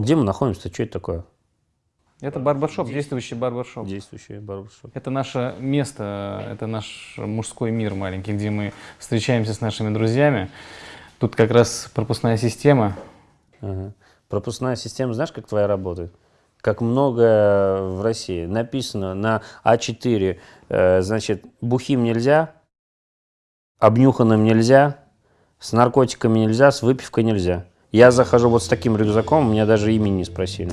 Где мы находимся? Что это такое? Это барбершоп, действующий барбершоп. Действующий барбершоп. Это наше место, это наш мужской мир маленький, где мы встречаемся с нашими друзьями. Тут как раз пропускная система. Ага. Пропускная система, знаешь, как твоя работает? Как много в России. Написано на А4, э, значит, бухим нельзя, обнюханным нельзя, с наркотиками нельзя, с выпивкой нельзя. Я захожу вот с таким рюкзаком, меня даже имени не спросили.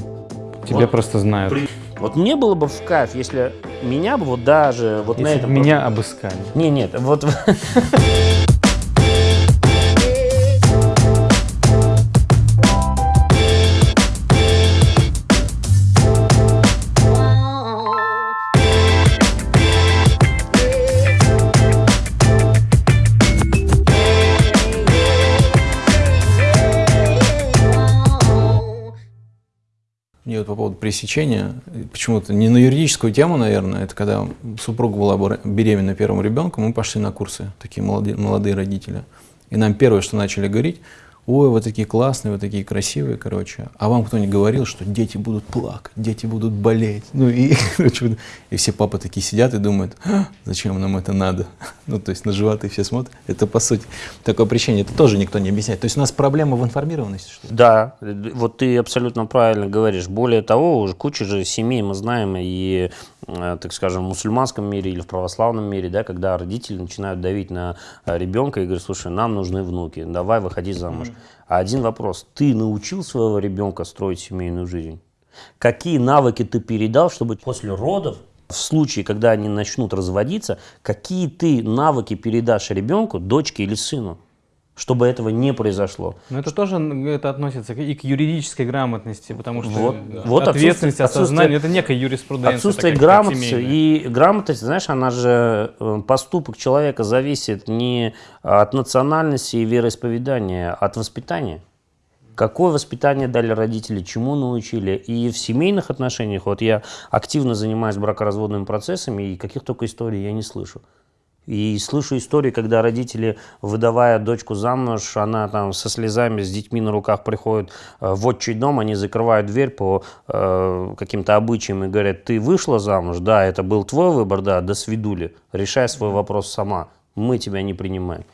Тебя вот, просто знают. При... Вот мне было бы в кайф, если меня бы вот даже вот если на этом... меня обыскали. Не, нет, вот... по поводу пресечения, почему-то не на юридическую тему, наверное, это когда супруга была беременна первым ребенком, мы пошли на курсы, такие молодые, молодые родители. И нам первое, что начали говорить, ой, вы такие классные, вы такие красивые, короче. А вам кто-нибудь говорил, что дети будут плакать, дети будут болеть. Ну и, и все папы такие сидят и думают, а, зачем нам это надо? Ну то есть на животы все смотрят. Это по сути такое причине, это тоже никто не объясняет. То есть у нас проблема в информированности, что? Да, вот ты абсолютно правильно говоришь. Более того, уже куча же семей мы знаем и, так скажем, в мусульманском мире или в православном мире, да, когда родители начинают давить на э, ребенка и говорят, слушай, нам нужны внуки, давай выходи замуж. Mm -hmm. А один вопрос. Ты научил своего ребенка строить семейную жизнь? Какие навыки ты передал, чтобы после родов, в случае, когда они начнут разводиться, какие ты навыки передашь ребенку, дочке или сыну? Чтобы этого не произошло. Но это тоже это относится и к юридической грамотности, потому что вот, да. вот ответственность, осознание, это некая юриспруденция. Отсутствие такая, грамотности и грамотность, знаешь, она же, э, поступок человека зависит не от национальности и вероисповедания, а от воспитания. Какое воспитание дали родители, чему научили. И в семейных отношениях, вот я активно занимаюсь бракоразводными процессами, и каких только историй я не слышу. И слышу истории, когда родители, выдавая дочку замуж, она там со слезами, с детьми на руках приходит э, в отчий дом, они закрывают дверь по э, каким-то обычаям и говорят, ты вышла замуж, да, это был твой выбор, да, до свидули, решай свой вопрос сама, мы тебя не принимаем.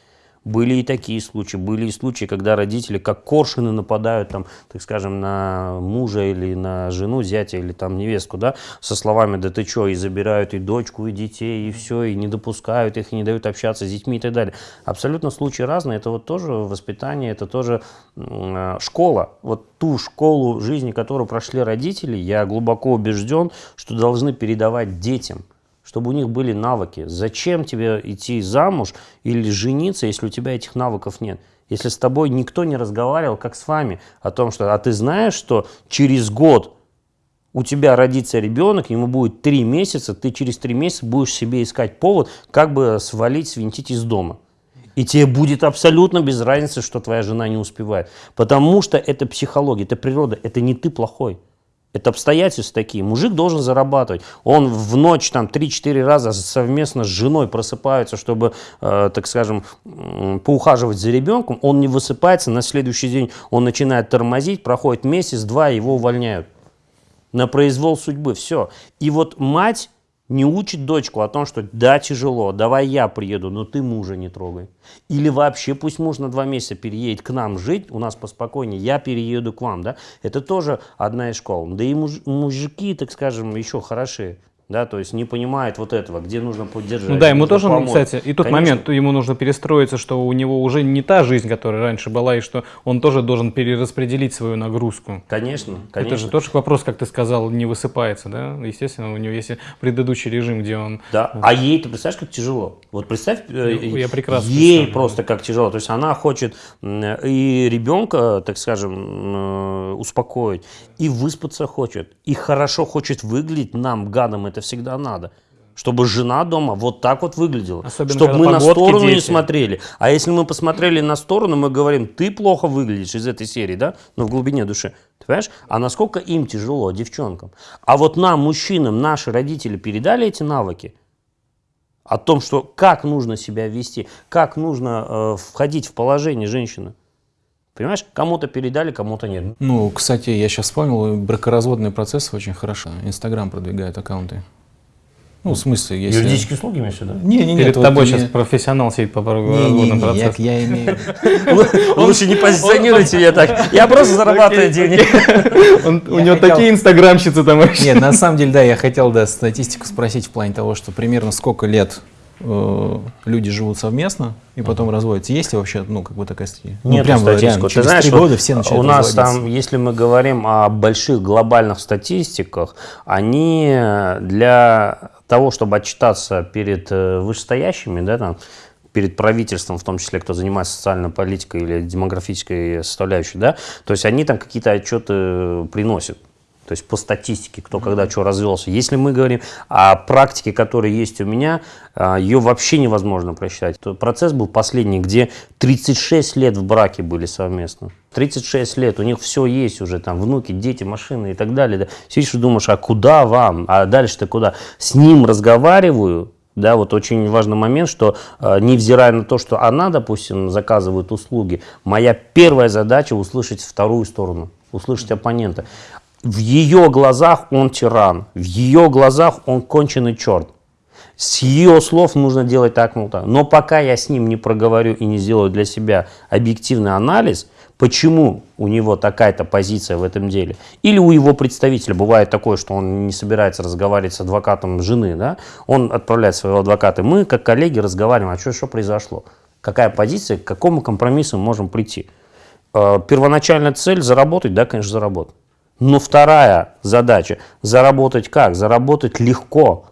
Были и такие случаи, были и случаи, когда родители как коршины нападают, там, так скажем, на мужа или на жену, зятя или там невестку, да, со словами «да ты что?» и забирают и дочку, и детей, и все, и не допускают их, и не дают общаться с детьми и так далее. Абсолютно случаи разные, это вот тоже воспитание, это тоже э, школа. Вот ту школу жизни, которую прошли родители, я глубоко убежден, что должны передавать детям чтобы у них были навыки. Зачем тебе идти замуж или жениться, если у тебя этих навыков нет? Если с тобой никто не разговаривал, как с вами, о том, что, а ты знаешь, что через год у тебя родится ребенок, ему будет три месяца, ты через три месяца будешь себе искать повод, как бы свалить, свинтить из дома. И тебе будет абсолютно без разницы, что твоя жена не успевает. Потому что это психология, это природа, это не ты плохой. Это обстоятельства такие. Мужик должен зарабатывать. Он в ночь там 3-4 раза совместно с женой просыпается, чтобы, э, так скажем, поухаживать за ребенком. Он не высыпается, на следующий день он начинает тормозить, проходит месяц-два, его увольняют. На произвол судьбы, все. И вот мать не учит дочку о том, что да, тяжело, давай я приеду, но ты мужа не трогай. Или вообще пусть муж на два месяца переедет к нам жить, у нас поспокойнее, я перееду к вам. Да? Это тоже одна из школ. Да и муж, мужики, так скажем, еще хорошие да, то есть не понимает вот этого, где нужно поддержать. Ну да, ему тоже, помочь. кстати, и тот Конечно. момент, ему нужно перестроиться, что у него уже не та жизнь, которая раньше была, и что он тоже должен перераспределить свою нагрузку. Конечно, конечно. Это же тоже вопрос, как ты сказал, не высыпается, да? Естественно, у него есть предыдущий режим, где он... Да, а ей, ты представляешь, как тяжело? Вот представь, э, я прекрасно ей просто как тяжело. То есть она хочет и ребенка, так скажем, э, успокоить, и выспаться хочет, и хорошо хочет выглядеть нам, гадам, это всегда надо. Чтобы жена дома вот так вот выглядела. Особенно, чтобы мы на сторону дети. не смотрели. А если мы посмотрели на сторону, мы говорим, ты плохо выглядишь из этой серии, да? Но в глубине души. Ты понимаешь? А насколько им тяжело, девчонкам. А вот нам, мужчинам, наши родители передали эти навыки о том, что как нужно себя вести, как нужно э, входить в положение женщины. Понимаешь, кому-то передали, кому-то нет. Ну, кстати, я сейчас вспомнил, бракоразводные процессы очень хорошо. Инстаграм продвигает аккаунты. Ну, в смысле, если... Юридические услуги имеешь в виду? Не, не, Перед нет, тобой вот сейчас не- профессионал сидит по Не, не, не, я, я имею... Лучше не позиционируйте меня так. Я просто зарабатываю денег. Он- У него такие инстаграмщицы там вообще. Нет, на самом деле, да, я хотел, да, статистику спросить в плане того, что примерно сколько лет э, люди живут совместно и потом разводятся. Есть ли вообще, ну, как бы такая статья? Ну, Нет прям вот статистику. реально, Ты знаешь, вот года все начинают у нас там, если мы говорим о больших глобальных статистиках, они для того, чтобы отчитаться перед э, вышестоящими, да, там, перед правительством, в том числе, кто занимается социальной политикой или демографической составляющей, да, то есть они там какие-то отчеты приносят. То есть по статистике, кто когда что развелся. Если мы говорим о практике, которая есть у меня, а, ее вообще невозможно просчитать. То Процесс был последний, где 36 лет в браке были совместно. 36 лет, у них все есть уже, там, внуки, дети, машины и так далее. Да. Сидишь и думаешь, а куда вам? А дальше-то куда? С ним разговариваю, да, вот очень важный момент, что э, невзирая на то, что она, допустим, заказывает услуги, моя первая задача услышать вторую сторону, услышать оппонента. В ее глазах он тиран, в ее глазах он конченый черт. С ее слов нужно делать так, мол, так. Но пока я с ним не проговорю и не сделаю для себя объективный анализ, почему у него такая-то позиция в этом деле, или у его представителя бывает такое, что он не собирается разговаривать с адвокатом жены, да, он отправляет своего адвоката, мы как коллеги разговариваем, а что, что произошло, какая позиция, к какому компромиссу мы можем прийти. Э, Первоначальная цель заработать, да, конечно, заработать. Но вторая задача – заработать как? Заработать легко.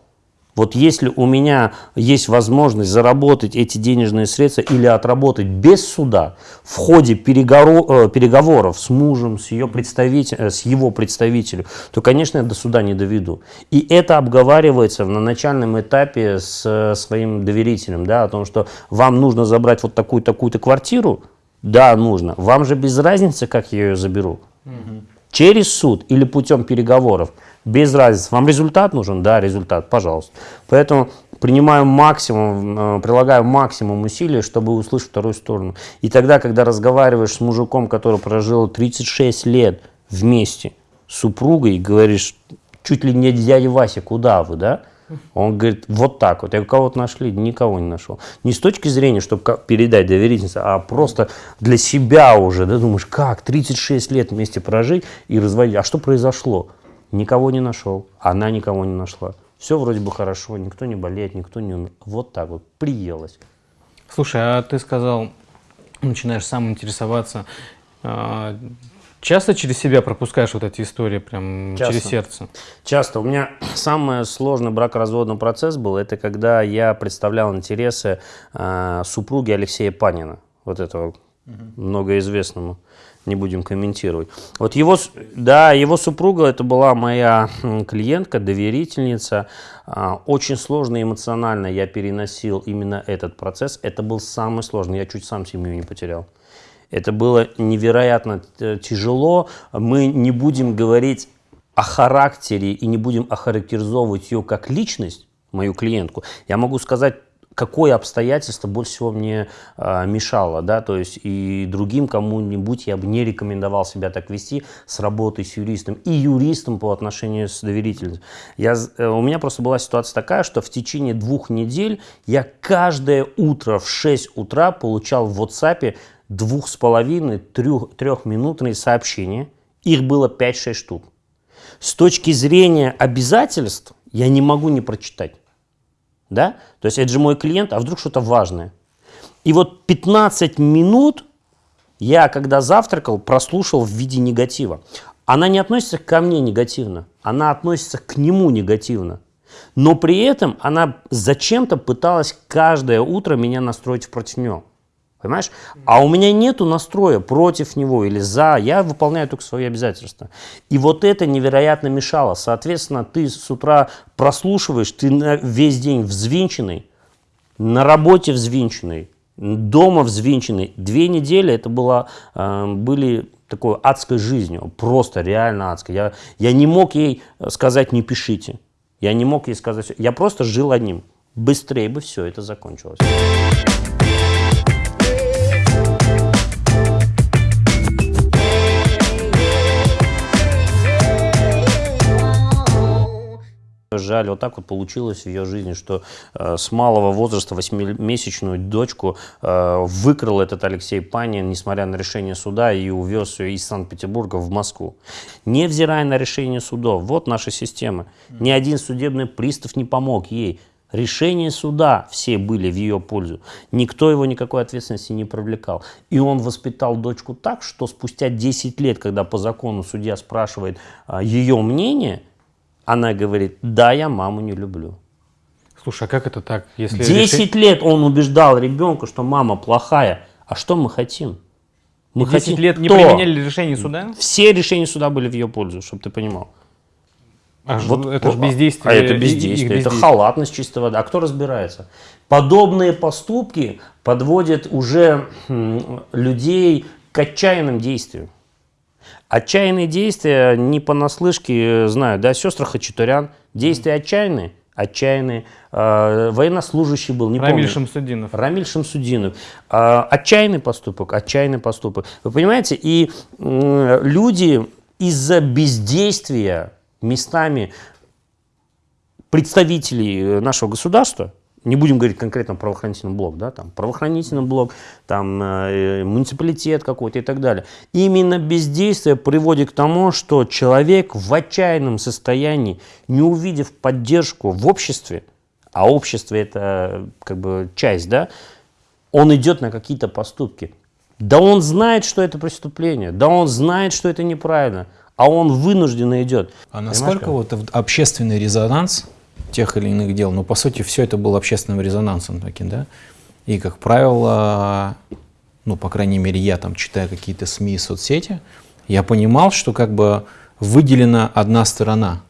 Вот если у меня есть возможность заработать эти денежные средства или отработать без суда в ходе переговоров, переговоров с мужем, с, ее представитель, э, с его представителем, то, конечно, я до суда не доведу. И это обговаривается на начальном этапе с э, своим доверителем, да, о том, что вам нужно забрать вот такую-такую-то квартиру, да, нужно. Вам же без разницы, как я ее заберу. Через суд или путем переговоров, без разницы. Вам результат нужен? Да, результат, пожалуйста. Поэтому принимаю максимум, э, прилагаю максимум усилий, чтобы услышать вторую сторону. И тогда, когда разговариваешь с мужиком, который прожил 36 лет вместе с супругой, и говоришь, чуть ли не дядя Вася, куда вы, да? Он говорит, вот так вот. Я кого-то нашли? Никого не нашел. Не с точки зрения, чтобы передать доверительность, а просто для себя уже. Да, думаешь, как 36 лет вместе прожить и разводить. А что произошло? Никого не нашел. Она никого не нашла. Все вроде бы хорошо, никто не болеет, никто не... умер. Вот так вот, приелось. Слушай, а ты сказал, начинаешь сам интересоваться. Часто через себя пропускаешь вот эти истории, прям Часто. через сердце? Часто. У меня самый сложный бракоразводный процесс был, это когда я представлял интересы э, супруги Алексея Панина, вот этого многоизвестному, не будем комментировать. Вот его, да, его супруга, это была моя клиентка, доверительница. А, Очень сложно и эмоционально я переносил именно этот процесс. Это был самый сложный, я чуть сам семью не потерял. Это было невероятно э, тяжело. Мы не будем говорить о характере и не будем охарактеризовывать ее как личность, мою клиентку. Я могу сказать, какое обстоятельство больше всего мне э, мешало, да, то есть и другим кому-нибудь я бы не рекомендовал себя так вести с работой с юристом и юристом по отношению с доверительным. Я, э, у меня просто была ситуация такая, что в течение двух недель я каждое утро в 6 утра получал в WhatsApp двух с половиной, трех, трехминутные сообщения. Их было 5-6 штук. С точки зрения обязательств я не могу не прочитать. Да? То есть это же мой клиент, а вдруг что-то важное. И вот 15 минут я, когда завтракал, прослушал в виде негатива. Она не относится ко мне негативно, она относится к нему негативно. Но при этом она зачем-то пыталась каждое утро меня настроить против него. Понимаешь? А у меня нету настроя против него или за. Я выполняю только свои обязательства. И вот это невероятно мешало. Соответственно, ты с утра прослушиваешь, ты весь день взвинченный, на работе взвинченный, дома взвинченный. Две недели это было, э, были такой адской жизнью, просто реально адской. Я, я не мог ей сказать «не пишите». Я не мог ей сказать, я просто жил одним. Быстрее бы все это закончилось. Жаль, вот так вот получилось в ее жизни, что э, с малого возраста, восьмимесячную дочку, э, выкрал этот Алексей Панин, несмотря на решение суда, и увез ее из Санкт-Петербурга в Москву. Невзирая на решение судов, вот наша система. Ни один судебный пристав не помог ей. Решения суда все были в ее пользу. Никто его никакой ответственности не привлекал. И он воспитал дочку так, что спустя 10 лет, когда по закону судья спрашивает а, ее мнение, она говорит, да, я маму не люблю. Слушай, а как это так? Если 10 решить... лет он убеждал ребенка, что мама плохая. А что мы хотим? Мы 10 хотим лет не то. применяли решения суда? Все решения суда были в ее пользу, чтобы ты понимал. А вот, это же бездействие. А это бездействие, это халатность чистого. А кто разбирается? Подобные поступки подводят уже людей к отчаянным действиям. Отчаянные действия не понаслышке знаю, да, сестры Хачатурян, действия отчаянные, отчаянные. Э, военнослужащий был, не Рамиль помню. Шамсудинов. Рамиль Шамсудинов. Э, отчаянный поступок, отчаянный поступок. Вы понимаете, и э, люди из-за бездействия местами представителей нашего государства, не будем говорить конкретно правоохранительный блок, да, там правоохранительный блок, там э, муниципалитет какой-то и так далее. Именно бездействие приводит к тому, что человек в отчаянном состоянии, не увидев поддержку в обществе, а общество это как бы часть, да, он идет на какие-то поступки. Да он знает, что это преступление, да он знает, что это неправильно, а он вынужденно идет. А насколько вот общественный резонанс тех или иных дел. Но по сути все это было общественным резонансом таким, да. И, как правило, ну, по крайней мере, я там читаю какие-то СМИ и соцсети, я понимал, что как бы выделена одна сторона.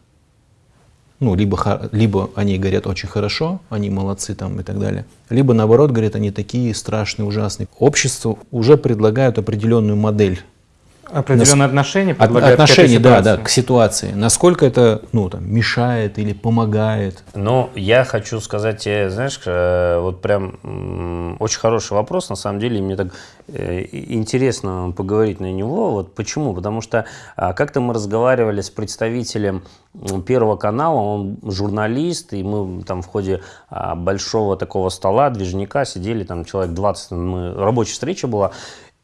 Ну, либо, либо они говорят очень хорошо, они молодцы там и так далее, либо наоборот говорят, они такие страшные, ужасные. Общество уже предлагают определенную модель Определенное отношение Отношение, да, да, к ситуации. Насколько это ну, там, мешает или помогает? Ну, я хочу сказать тебе, знаешь, э, вот прям очень хороший вопрос, на самом деле, мне так э, интересно поговорить на него. Вот почему? Потому что а, как-то мы разговаривали с представителем Первого канала, он журналист, и мы там в ходе а, большого такого стола, движника, сидели, там человек 20, мы, рабочая встреча была,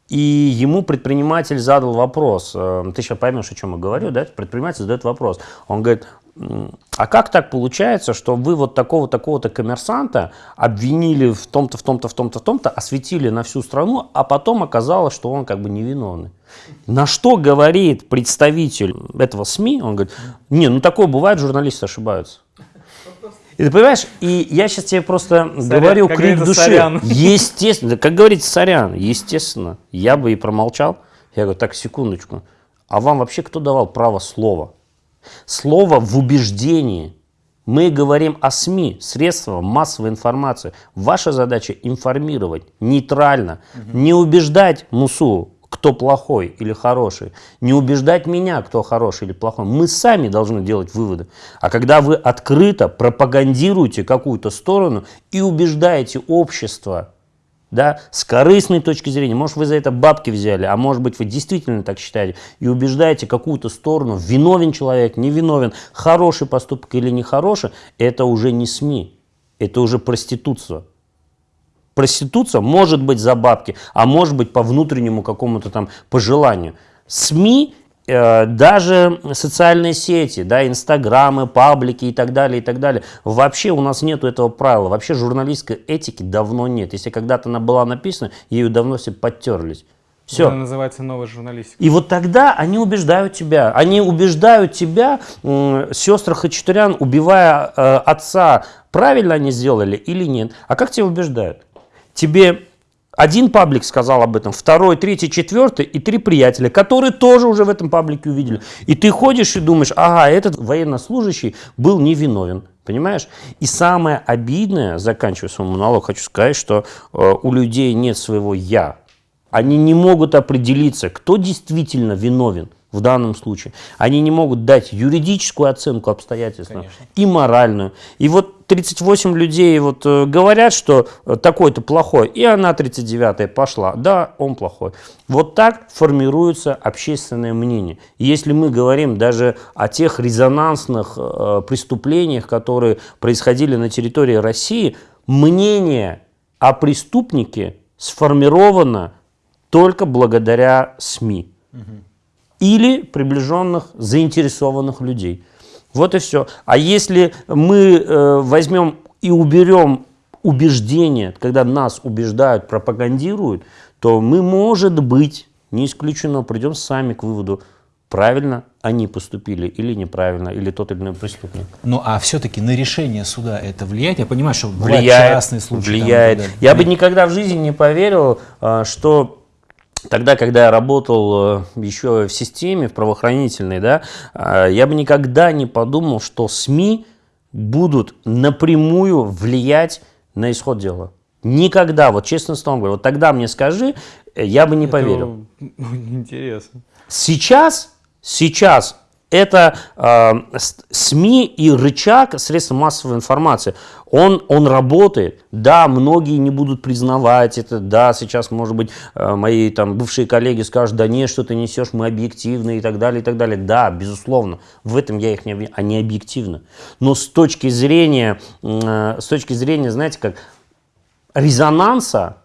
и ему предприниматель задал вопрос, э, ты сейчас поймешь, о чем я говорю, да? Предприниматель задает вопрос. Он говорит, а как так получается, что вы вот такого-такого-то коммерсанта обвинили в том-то, в том-то, в том-то, в том-то, осветили на всю страну, а потом оказалось, что он как бы невиновный. На что говорит представитель этого СМИ? Он говорит, не, ну такое бывает, журналисты ошибаются. И ты понимаешь, и я сейчас тебе просто сорян, говорю крик души. Сорян. Естественно, как говорится, сорян, естественно, я бы и промолчал. Я говорю, так, секундочку, а вам вообще кто давал право слова? Слово в убеждении. Мы говорим о СМИ, средствах массовой информации. Ваша задача информировать нейтрально, угу. не убеждать МУСУ, кто плохой или хороший, не убеждать меня, кто хороший или плохой. Мы сами должны делать выводы. А когда вы открыто пропагандируете какую-то сторону и убеждаете общество, да, с корыстной точки зрения, может вы за это бабки взяли, а может быть вы действительно так считаете, и убеждаете какую-то сторону, виновен человек, не виновен, хороший поступок или нехороший, это уже не СМИ, это уже проституция. Проституция может быть за бабки, а может быть по внутреннему какому-то там пожеланию. СМИ э, даже социальные сети, да, инстаграмы, паблики и так далее, и так далее. Вообще у нас нет этого правила. Вообще журналистской этики давно нет. Если когда-то она была написана, ею давно все подтерлись. Все. Это называется новая журналистика. И вот тогда они убеждают тебя. Они убеждают тебя, э, сестры Хачатурян, убивая э, отца, правильно они сделали или нет. А как тебя убеждают? Тебе один паблик сказал об этом, второй, третий, четвертый и три приятеля, которые тоже уже в этом паблике увидели. И ты ходишь и думаешь, ага, этот военнослужащий был невиновен. Понимаешь? И самое обидное, заканчивая свой монолог, хочу сказать, что э, у людей нет своего «я». Они не могут определиться, кто действительно виновен. В данном случае. Они не могут дать юридическую оценку обстоятельствам и моральную. И вот 38 людей вот э, говорят, что э, такой-то плохой, и она 39-я пошла. Да, он плохой. Вот так формируется общественное мнение. И если мы говорим даже о тех резонансных э, преступлениях, которые происходили на территории России, мнение о преступнике сформировано только благодаря СМИ. Угу или приближенных, заинтересованных людей. Вот и все. А если мы э, возьмем и уберем убеждение, когда нас убеждают, пропагандируют, то мы, может быть, не исключено, придем сами к выводу, правильно они поступили или неправильно, или тот или иной преступник. Ну а все-таки на решение суда это влияет? Я понимаю, что влияет, частные случаи. Влияет. Там, Я бы никогда в жизни не поверил, а, что Тогда, когда я работал э, еще в системе, в правоохранительной, да, э, я бы никогда не подумал, что СМИ будут напрямую влиять на исход дела. Никогда, вот честно словом говорю, вот тогда мне скажи, э, я бы не Это поверил. Интересно. Сейчас, сейчас это э, СМИ и рычаг, средства массовой информации, он, он работает. Да, многие не будут признавать это, да, сейчас, может быть, э, мои там бывшие коллеги скажут, да нет, что ты несешь, мы объективны и так далее, и так далее. Да, безусловно, в этом я их не обвиняю, они объективны. Но с точки зрения, э, с точки зрения, знаете, как резонанса,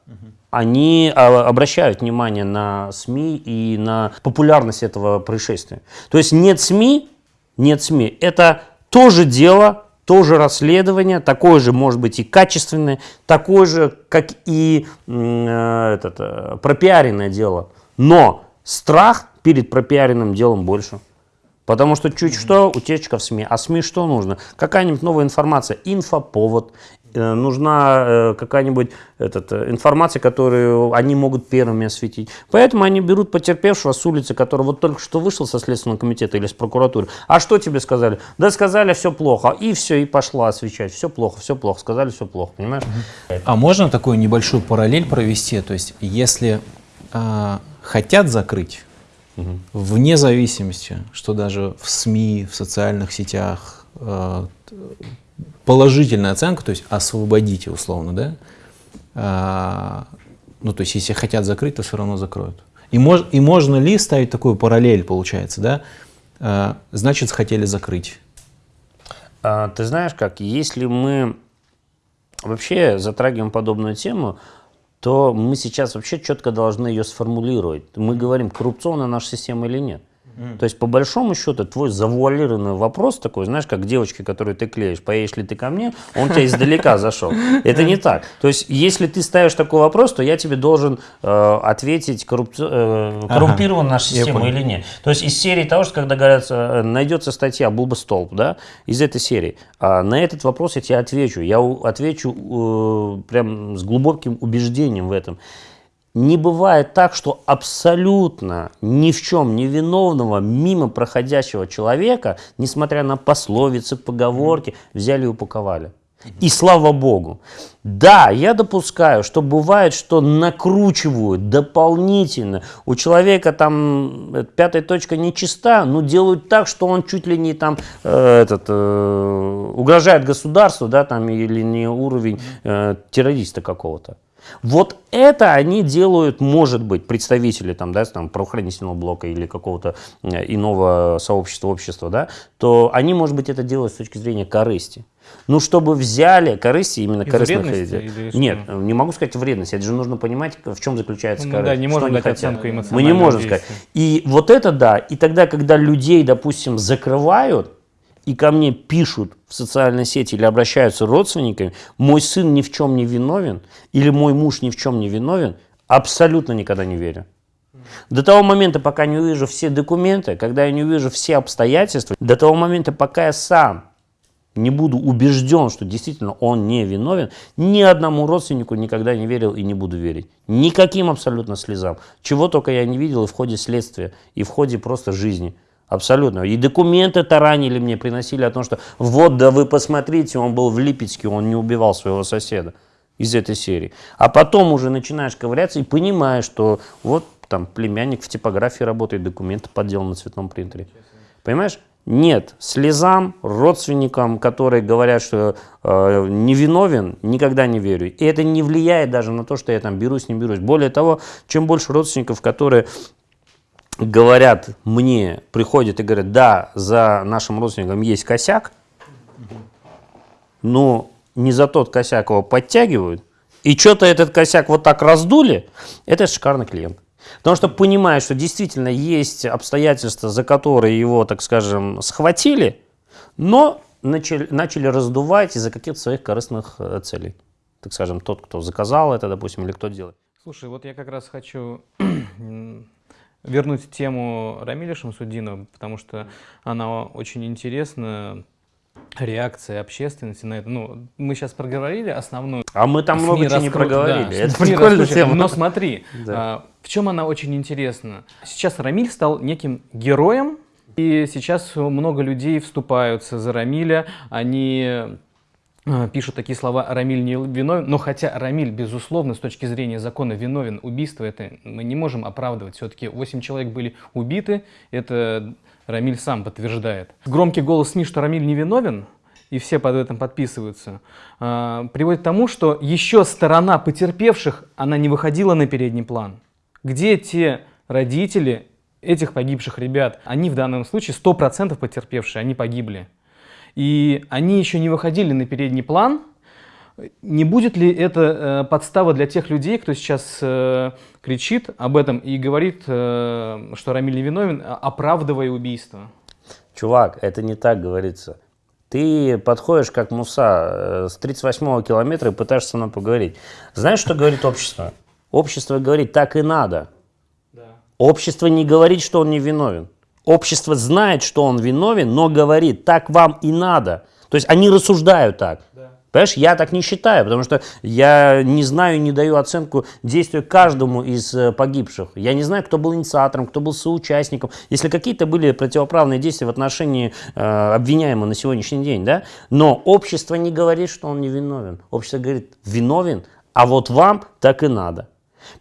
они а, обращают внимание на СМИ и на популярность этого происшествия. То есть нет СМИ, нет СМИ. Это тоже дело, тоже расследование, такое же, может быть, и качественное, такое же, как и э, этот, э, пропиаренное дело. Но страх перед пропиаренным делом больше. Потому что чуть что, утечка в СМИ. А СМИ что нужно? Какая-нибудь новая информация, инфоповод, нужна э, какая-нибудь э, информация, которую они могут первыми осветить. Поэтому они берут потерпевшего с улицы, который вот только что вышел со Следственного комитета или с прокуратуры. А что тебе сказали? Да сказали, все плохо. И все, и пошла освещать. Все плохо, все плохо. Сказали, все плохо, понимаешь? А можно такую небольшую параллель провести? То есть, если э, хотят закрыть, угу. вне зависимости, что даже в СМИ, в социальных сетях, э, положительная оценка, то есть освободите условно, да, а, ну то есть если хотят закрыть, то все равно закроют. И, мож, и можно ли ставить такую параллель, получается, да, а, значит хотели закрыть. А, ты знаешь как, если мы вообще затрагиваем подобную тему, то мы сейчас вообще четко должны ее сформулировать. Мы говорим, коррупционная наша система или нет. Mm. То есть, по большому счету, твой завуалированный вопрос такой, знаешь, как девочки, которую ты клеишь, поедешь ли ты ко мне, он тебя издалека зашел. Это не так. То есть, если ты ставишь такой вопрос, то я тебе должен э, ответить, коррупци... э, коррумпирована наша система или нет. То есть, из серии того, что когда говорят, э, найдется статья «Булба столб», да, из этой серии, а на этот вопрос я тебе отвечу. Я отвечу э, прям с глубоким убеждением в этом не бывает так, что абсолютно ни в чем не виновного, мимо проходящего человека, несмотря на пословицы, поговорки, взяли и упаковали. И слава богу. Да, я допускаю, что бывает, что накручивают дополнительно. У человека там э, пятая точка нечиста, но делают так, что он чуть ли не там э, этот, э, угрожает государству, да, там, или не уровень э, террориста какого-то. Вот это они делают, может быть, представители там, да, там, правоохранительного блока или какого-то э, иного сообщества, общества, да, то они, может быть, это делают с точки зрения корысти. Ну, чтобы взяли корысти, именно Из корыстных идей. Нет, не могу сказать вредность. Это же нужно понимать, в чем заключается ну, корысть. Да, не можем дать оценку Мы не можем сказать. И вот это да. И тогда, когда людей, допустим, закрывают, и ко мне пишут в социальной сети или обращаются родственниками, мой сын ни в чем не виновен, или мой муж ни в чем не виновен, абсолютно никогда не верю. До того момента, пока не увижу все документы, когда я не увижу все обстоятельства, до того момента, пока я сам не буду убежден, что действительно он не виновен, ни одному родственнику никогда не верил и не буду верить. Никаким абсолютно слезам. Чего только я не видел и в ходе следствия, и в ходе просто жизни. Абсолютно. И документы таранили мне, приносили о том, что вот, да вы посмотрите, он был в Липецке, он не убивал своего соседа из этой серии. А потом уже начинаешь ковыряться и понимаешь, что вот там племянник в типографии работает, документы подделаны на цветном принтере. Понимаешь? Нет, слезам, родственникам, которые говорят, что э, невиновен, никогда не верю. И это не влияет даже на то, что я там берусь, не берусь. Более того, чем больше родственников, которые говорят мне, приходят и говорят, да, за нашим родственником есть косяк, но не за тот косяк его подтягивают, и что-то этот косяк вот так раздули, это шикарный клиент. Потому что понимая, что действительно есть обстоятельства, за которые его, так скажем, схватили, но начали, начали раздувать из-за каких-то своих корыстных э, целей. Так скажем, тот, кто заказал это, допустим, или кто делает. Слушай, вот я как раз хочу вернуть тему Рамиля Шамсудинова, потому что она очень интересна реакция общественности на это. Ну, мы сейчас проговорили основную. А мы там много чего не проговорили. Да, это прикольная тема. Но смотри, да. а, в чем она очень интересна. Сейчас Рамиль стал неким героем, и сейчас много людей вступаются за Рамиля. Они пишут такие слова «Рамиль не виновен», но хотя Рамиль, безусловно, с точки зрения закона виновен, убийство это мы не можем оправдывать. Все-таки 8 человек были убиты, это Рамиль сам подтверждает. Громкий голос СМИ, что Рамиль невиновен, и все под этим подписываются, а, приводит к тому, что еще сторона потерпевших, она не выходила на передний план. Где те родители этих погибших ребят? Они в данном случае 100% потерпевшие, они погибли. И они еще не выходили на передний план, не будет ли это э, подстава для тех людей, кто сейчас э, кричит об этом и говорит, э, что Рамиль невиновен, оправдывая убийство? Чувак, это не так говорится. Ты подходишь как муса с 38-го километра и пытаешься со мной поговорить. Знаешь, что говорит общество? Общество говорит, так и надо. Да. Общество не говорит, что он не виновен. Общество знает, что он виновен, но говорит, так вам и надо. То есть они рассуждают так. Понимаешь, я так не считаю, потому что я не знаю, не даю оценку действию каждому из э, погибших. Я не знаю, кто был инициатором, кто был соучастником. Если какие-то были противоправные действия в отношении э, обвиняемого на сегодняшний день, да, но общество не говорит, что он не виновен. Общество говорит, виновен, а вот вам так и надо.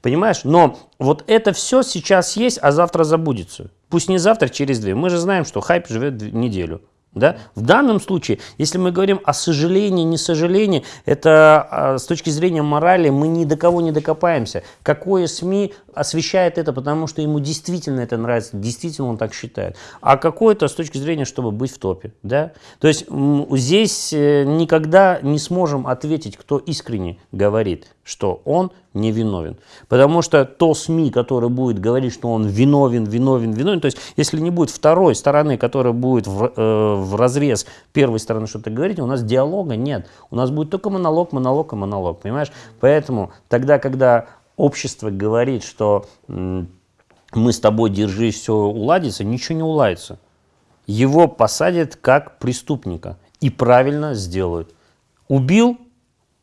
Понимаешь? Но вот это все сейчас есть, а завтра забудется. Пусть не завтра, через две. Мы же знаем, что хайп живет неделю. Да? В данном случае, если мы говорим о сожалении, не сожалении, это а, с точки зрения морали мы ни до кого не докопаемся. Какое СМИ освещает это, потому что ему действительно это нравится, действительно он так считает. А какое-то с точки зрения, чтобы быть в топе. Да? То есть здесь э, никогда не сможем ответить, кто искренне говорит, что он не виновен. Потому что то СМИ, которое будет говорить, что он виновен, виновен, виновен, то есть если не будет второй стороны, которая будет в, э, в разрез первой стороны что-то говорить, у нас диалога нет. У нас будет только монолог, монолог и монолог, понимаешь? Поэтому тогда, когда общество говорит, что мы с тобой, держись, все уладится, ничего не уладится. Его посадят как преступника и правильно сделают. Убил,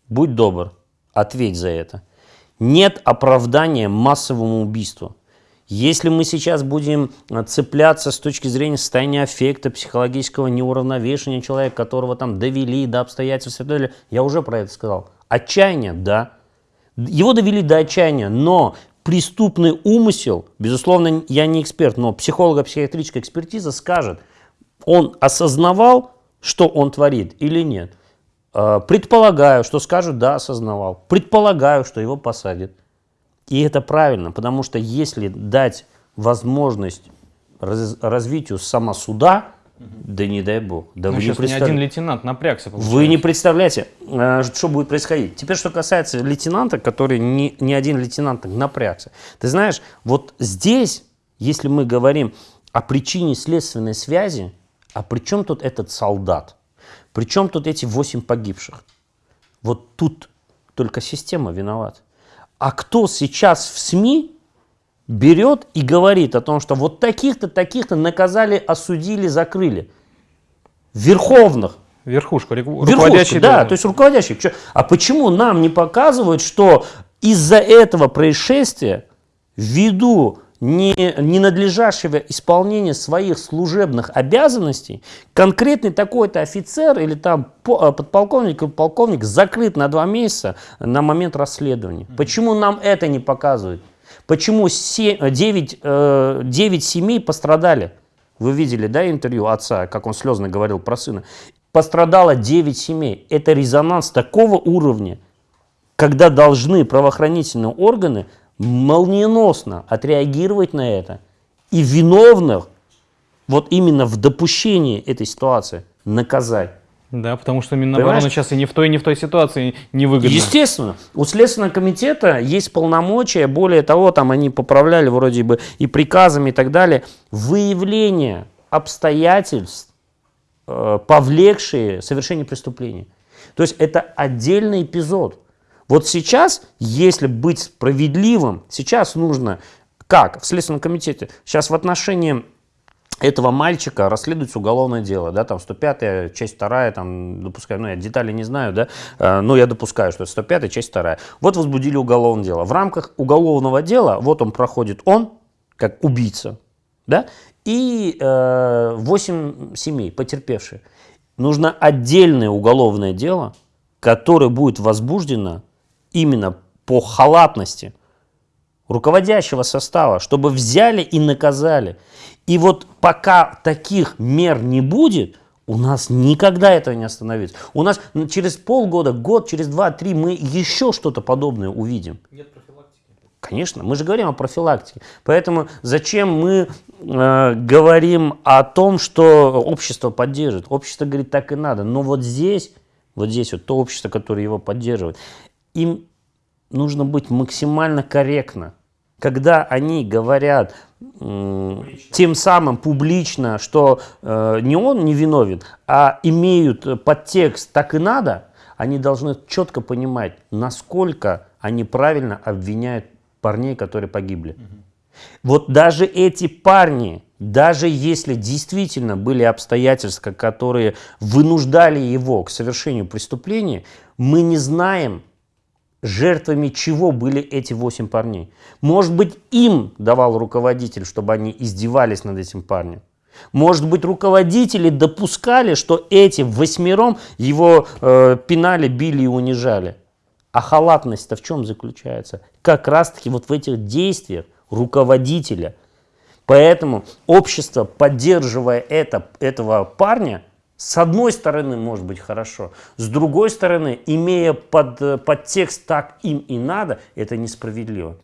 будь добр, ответь за это. Нет оправдания массовому убийству. Если мы сейчас будем э, цепляться с точки зрения состояния аффекта, психологического неуравновешения человека, которого там довели до обстоятельств я уже про это сказал. Отчаяние, да. Его довели до отчаяния, но преступный умысел, безусловно, я не эксперт, но психолого-психиатрическая экспертиза скажет, он осознавал, что он творит или нет. Э, предполагаю, что скажут, да, осознавал. Предполагаю, что его посадят. И это правильно, потому что если дать возможность раз, развитию самосуда, да не дай бог. Да ну, вы сейчас не представ... ни один лейтенант напрягся. Получается. Вы не представляете, э, что будет происходить. Теперь, что касается лейтенанта, который не, не один лейтенант напрягся. Ты знаешь, вот здесь, если мы говорим о причине следственной связи, а при чем тут этот солдат? При чем тут эти восемь погибших? Вот тут только система виновата. А кто сейчас в СМИ берет и говорит о том, что вот таких-то, таких-то наказали, осудили, закрыли? Верховных. Верхушка, руководящий. Да, то есть руководящий. А почему нам не показывают, что из-за этого происшествия, ввиду не, ненадлежащего исполнения своих служебных обязанностей, конкретный такой-то офицер или там э, подполковник или полковник закрыт на два месяца на момент расследования. Почему нам это не показывают? Почему 7, 9, 9 семей пострадали? Вы видели, да, интервью отца, как он слезно говорил про сына. Пострадало 9 семей. Это резонанс такого уровня, когда должны правоохранительные органы молниеносно отреагировать на это и виновных вот именно в допущении этой ситуации наказать. Да, потому что Минобороны сейчас и не в той, и не в той ситуации невыгодно. Естественно. У Следственного комитета есть полномочия, более того, там они поправляли вроде бы и приказами и так далее, выявление обстоятельств, э, повлекшие совершение преступления. То есть это отдельный эпизод. Вот сейчас, если быть справедливым, сейчас нужно, как в Следственном комитете, сейчас в отношении этого мальчика расследуется уголовное дело, да, там 105 часть 2 там, допускаю, ну, я детали не знаю, да, э, но я допускаю, что это 105 часть 2 Вот возбудили уголовное дело. В рамках уголовного дела, вот он проходит, он, как убийца, да, и э, 8 семей потерпевшие. Нужно отдельное уголовное дело, которое будет возбуждено именно по халатности руководящего состава, чтобы взяли и наказали. И вот пока таких мер не будет, у нас никогда этого не остановится. У нас через полгода, год, через два-три мы еще что-то подобное увидим. Нет профилактики. Конечно, мы же говорим о профилактике. Поэтому зачем мы э, говорим о том, что общество поддерживает? Общество говорит, так и надо. Но вот здесь, вот здесь вот то общество, которое его поддерживает, им нужно быть максимально корректно когда они говорят публично. тем самым публично, что э, не он не виновен, а имеют подтекст «так и надо», они должны четко понимать, насколько они правильно обвиняют парней, которые погибли. Угу. Вот даже эти парни, даже если действительно были обстоятельства, которые вынуждали его к совершению преступления, мы не знаем, жертвами чего были эти восемь парней. Может быть, им давал руководитель, чтобы они издевались над этим парнем. Может быть, руководители допускали, что эти восьмером его э, пинали, били и унижали. А халатность-то в чем заключается? Как раз-таки вот в этих действиях руководителя. Поэтому общество, поддерживая это, этого парня, с одной стороны, может быть хорошо, с другой стороны, имея под, э, под текст «так им и надо», это несправедливо.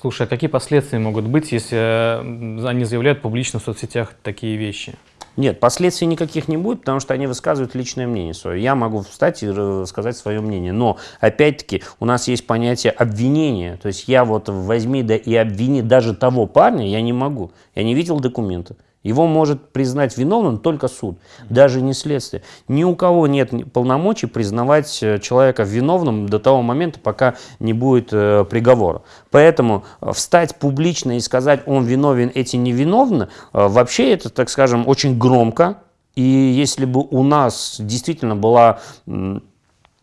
Слушай, а какие последствия могут быть, если э, они заявляют публично в соцсетях такие вещи? Нет, последствий никаких не будет, потому что они высказывают личное мнение свое. Я могу встать и сказать свое мнение. Но, опять-таки, у нас есть понятие обвинения. То есть я вот возьми да и обвини даже того парня, я не могу. Я не видел документа. Его может признать виновным только суд, даже не следствие. Ни у кого нет полномочий признавать э, человека виновным до того момента, пока не будет э, приговора. Поэтому э, встать публично и сказать, он виновен, эти невиновны, э, вообще это, так скажем, очень громко. И если бы у нас действительно была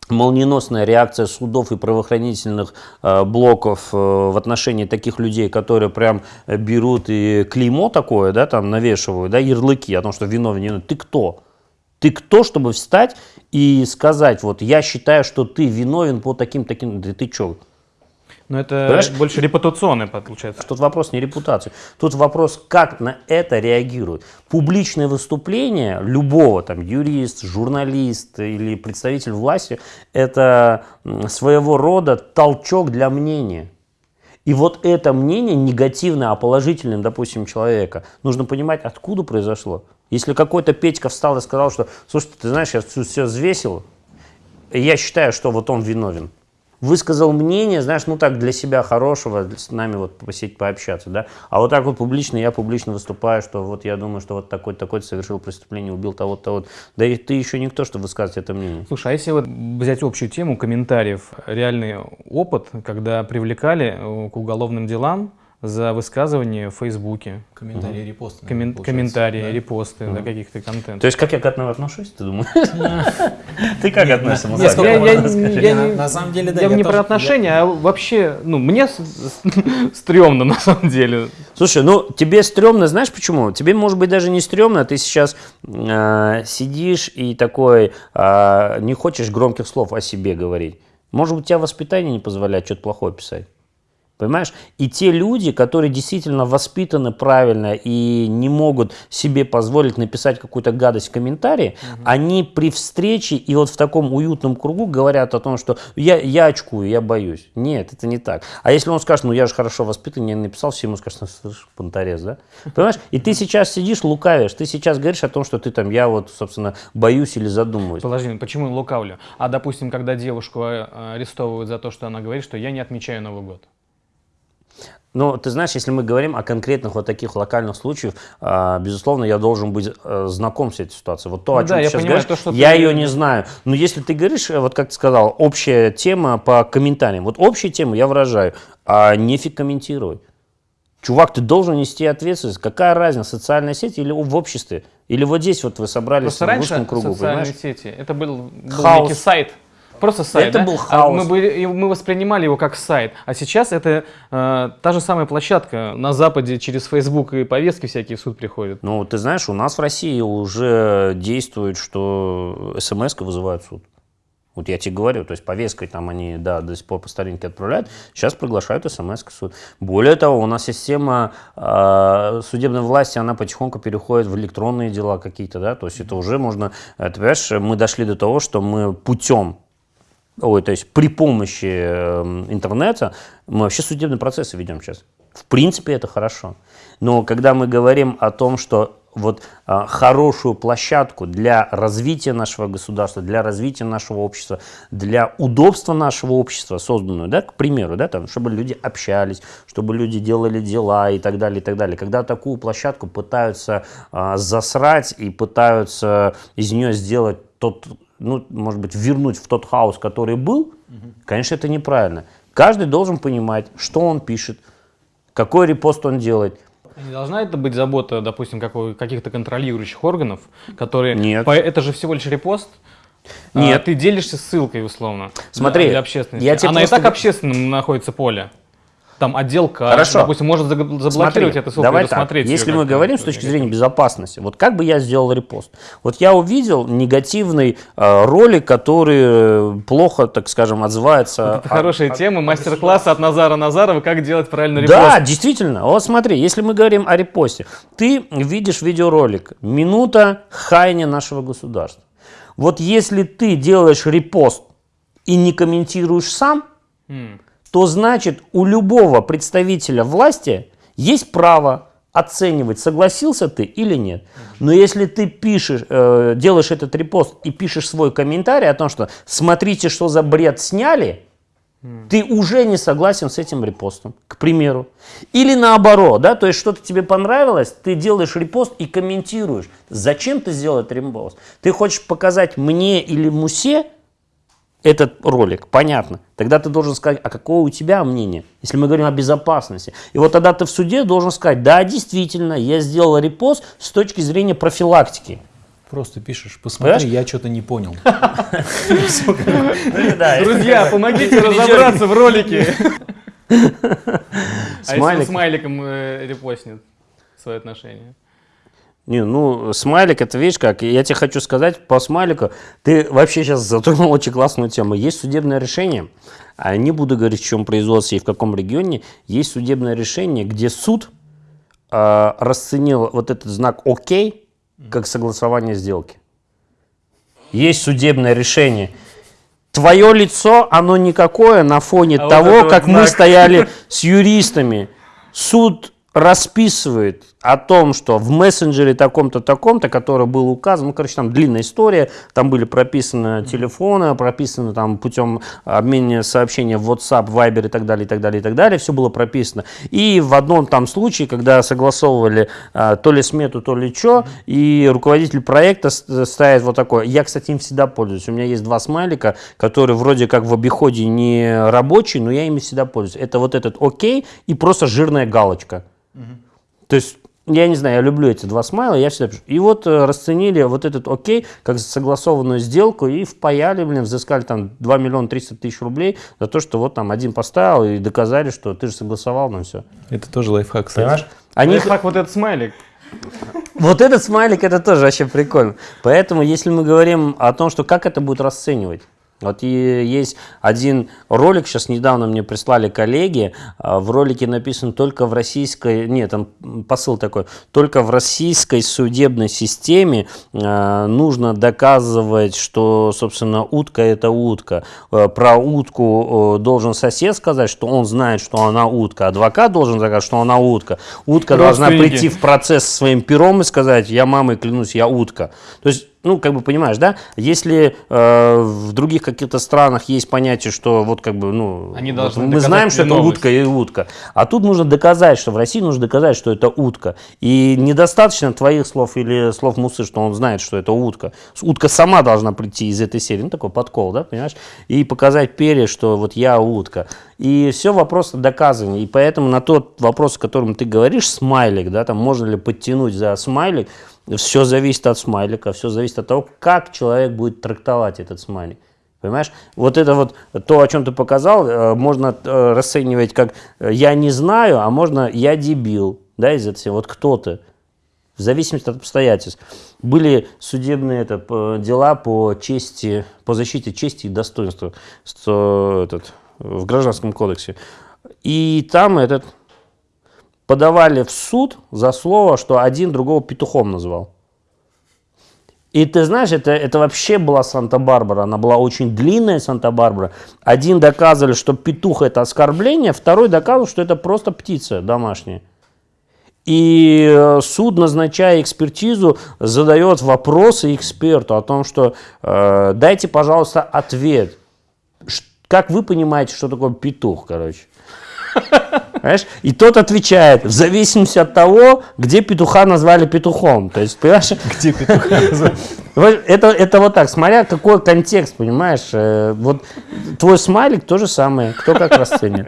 молниеносная реакция судов и правоохранительных э, блоков э, в отношении таких людей, которые прям берут и клеймо такое, да, там навешивают, да, ярлыки о том, что виновен, виновен. Ты кто? Ты кто, чтобы встать и сказать, вот я считаю, что ты виновен по таким-таким, да ты что? Но это Понимаешь? больше репутационный получается. Тут вопрос не репутации. Тут вопрос, как на это реагируют. Публичное выступление любого, там, юрист, журналист или представитель власти, это своего рода толчок для мнения. И вот это мнение негативное, а положительное, допустим, человека, нужно понимать, откуда произошло. Если какой-то Петька встал и сказал, что, слушай, ты знаешь, я все взвесил, я считаю, что вот он виновен высказал мнение, знаешь, ну так для себя хорошего, с нами вот посидеть, пообщаться, да, а вот так вот публично, я публично выступаю, что вот я думаю, что вот такой-то такой совершил преступление, убил того-то, того да и ты еще никто, чтобы высказать это мнение. Слушай, а если вот взять общую тему комментариев, реальный опыт, когда привлекали э, к уголовным делам за высказывание в Фейсбуке. Комментарии, репосты. Коммен- получается. комментарии, Да. репосты, да, каких-то контентов. То есть как я к этому отношусь, ты думаешь? Ты как относишься? На- самом деле, да, я не про отношения, а вообще, ну, мне стрёмно на самом деле. Слушай, ну тебе стрёмно, знаешь почему? Тебе может быть даже не стрёмно, ты сейчас э, сидишь и такой э, не хочешь громких слов о себе говорить. Может быть, у тебя воспитание не позволяет что-то плохое писать. Понимаешь? И те люди, которые действительно воспитаны правильно и не могут себе позволить написать какую-то гадость в комментарии, они при встрече и вот в таком уютном кругу говорят о том, что я, я очкую, я боюсь. Нет, это не так. А если он скажет, ну я же хорошо воспитан, я написал, все ему скажут, ну, слышь, понторез, да? Понимаешь? И ты сейчас сидишь, лукавишь, ты сейчас говоришь о том, что ты там, я вот, собственно, боюсь или задумываюсь. Подожди, почему лукавлю? А, допустим, когда девушку э, арестовывают за то, что она говорит, что я не отмечаю Новый год. Ну, ты знаешь, если мы говорим о конкретных вот таких локальных случаях, а, безусловно, я должен быть э, знаком с этой ситуацией. Вот то, Ну о чем да, ты я сейчас понимаю, говоришь, то, я ты- ее не знаю. Но если ты говоришь, э, вот как ты сказал, общая тема по комментариям, вот общую тему я выражаю, а нефиг комментировать. Чувак, ты должен нести ответственность. Какая разница, социальная сеть или в обществе? Или вот здесь вот вы собрались Просто в узком кругу, социальные понимаешь? сети, это был, был Хаос. некий сайт. Просто сайт, Это да? был А хаос. Мы, были- мы воспринимали его как сайт. А сейчас это э, та же самая площадка. На Западе через Facebook и повестки всякие в суд приходят. Ну, ты знаешь, у нас в России уже действует, что смс вызывают в суд. Вот я тебе говорю, то есть повесткой там они, да, до сих пор по старинке отправляют, сейчас приглашают смс в суд. Более того, у нас система э, судебной власти, она потихоньку переходит в электронные дела какие-то, да, то есть это уже можно, э, ты понимаешь, мы дошли до того, что мы путем Ой, то есть при помощи э, интернета мы вообще судебные процессы ведем сейчас. В принципе, это хорошо. Но когда мы говорим о том, что вот а, хорошую площадку для развития нашего государства, для развития нашего общества, для удобства нашего общества созданную, да, к примеру, да, там, чтобы люди общались, чтобы люди делали дела и так далее, и так далее. Когда такую площадку пытаются а, засрать и пытаются из нее сделать тот, ну, может быть, вернуть в тот хаос, который был, конечно, это неправильно. Каждый должен понимать, что он пишет, какой репост он делает. Не должна это быть забота, допустим, каких-то контролирующих органов, которые... Нет. По- это же всего лишь репост. А, Нет. ты делишься ссылкой, условно. Смотри, для, для общественности. я тебе Она просто и так общественным находится поле. Там отдел кадров, Хорошо. допустим, может заг- заблокировать Смотри, эту ссылку давай и так, если мы говорим с точки зрения безопасности, вот как бы я сделал репост? Вот я увидел негативный э, ролик, который э, плохо, так скажем, отзывается. Это о- хорошая тема, мастер-класс от Назара Назарова, как делать правильно репост. Да, действительно. Вот смотри, если мы говорим о репосте, ты видишь видеоролик «Минута хаяния нашего государства». Вот если ты делаешь репост и не комментируешь сам, М. то значит у любого представителя власти есть право оценивать, согласился ты или нет. Но если ты пишешь, э, делаешь этот репост и пишешь свой комментарий о том, что смотрите, что за бред сняли, ты уже не согласен с этим репостом, к примеру. Или наоборот, да, то есть что-то тебе понравилось, ты делаешь репост и комментируешь. Зачем ты сделал этот репост? Ты хочешь показать мне или Мусе этот ролик, понятно. Тогда ты должен сказать, а какое у тебя мнение, если мы говорим о безопасности. И вот тогда ты в суде должен сказать, да, действительно, я сделал репост с точки зрения профилактики. Просто пишешь, посмотри, Понимаешь? я что-то не понял. Друзья, помогите разобраться в ролике. А если смайликом э, репостнет свое отношение? Не, ну, смайлик, это видишь как, я тебе хочу сказать по смайлику, ты вообще сейчас затронул очень классную тему. Есть судебное решение, а не буду говорить, в чем производство и в каком регионе, есть судебное решение, где суд э, расценил вот этот знак «Ок» как согласование сделки. Есть судебное решение. Твое лицо, оно никакое на фоне А того, вот как мы знак. стояли с юристами. Суд расписывает о том, что в мессенджере таком-то, таком-то, который был указан, ну, короче, там длинная история, там были прописаны телефоны, прописаны там путем обмена сообщения в WhatsApp, Viber и так далее, и так далее, и так далее, все было прописано. И в одном там случае, когда согласовывали а, то ли смету, то ли что, и руководитель проекта ставит вот такое, я, кстати, им всегда пользуюсь, у меня есть два смайлика, которые вроде как в обиходе не рабочие, но я ими всегда пользуюсь. Это вот этот окей и просто жирная галочка. То есть я не знаю, я люблю эти два смайла, я всегда пишу. И вот э, расценили вот этот окей, как согласованную сделку, и впаяли, блин, взыскали там 2 миллиона 300 тысяч рублей за то, что вот там один поставил и доказали, что ты же согласовал, ну все. Это тоже лайфхак, кстати. Понимаешь? Они... Как вот этот смайлик. вот этот смайлик, это тоже вообще прикольно. Поэтому, если мы говорим о том, что как это будет расценивать, вот и есть один ролик, сейчас недавно мне прислали коллеги, а, в ролике написано только в российской, нет, там посыл такой, только в российской судебной системе э, нужно доказывать, что, собственно, утка это утка. Э, про утку э, должен сосед сказать, что он знает, что она утка, адвокат должен сказать, что она утка. Утка должна прийти в процесс своим пером и сказать, я мамой клянусь, я утка. То есть ну, как бы понимаешь, да, если э, в других каких-то странах есть понятие, что вот как бы, ну, Они вот мы знаем, что это виновность. утка и утка, а тут нужно доказать, что в России нужно доказать, что это утка. И недостаточно твоих слов или слов Мусы, что он знает, что это утка. Утка сама должна прийти из этой серии, ну, такой подкол, да, понимаешь, и показать перья, что вот я утка. И все вопрос доказывания. И поэтому на тот вопрос, о котором ты говоришь, смайлик, да, там можно ли подтянуть за смайлик, все зависит от смайлика, все зависит от того, как человек будет трактовать этот смайлик. Понимаешь? Вот это вот то, о чем ты показал, э, можно э, расценивать как э, «я не знаю», а можно «я дебил». Да, из этого. Вот кто ты? В зависимости от обстоятельств. Были судебные это, дела по чести, по защите чести и достоинства что, этот, в Гражданском кодексе. И там этот подавали в суд за слово, что один другого петухом назвал. И ты знаешь, это, это вообще была Санта-Барбара, она была очень длинная Санта-Барбара. Один доказывали, что петух это оскорбление, второй доказывал, что это просто птица домашняя. И э, суд, назначая экспертизу, задает вопросы эксперту о том, что э, дайте, пожалуйста, ответ. Как вы понимаете, что такое петух, короче? Понимаешь? И тот отвечает, в зависимости от того, где петуха назвали петухом. То есть, понимаешь? Где петуха? Вот Это, это вот так, смотря какой контекст, понимаешь? Э, Вот твой смайлик то же самое, кто как расценит.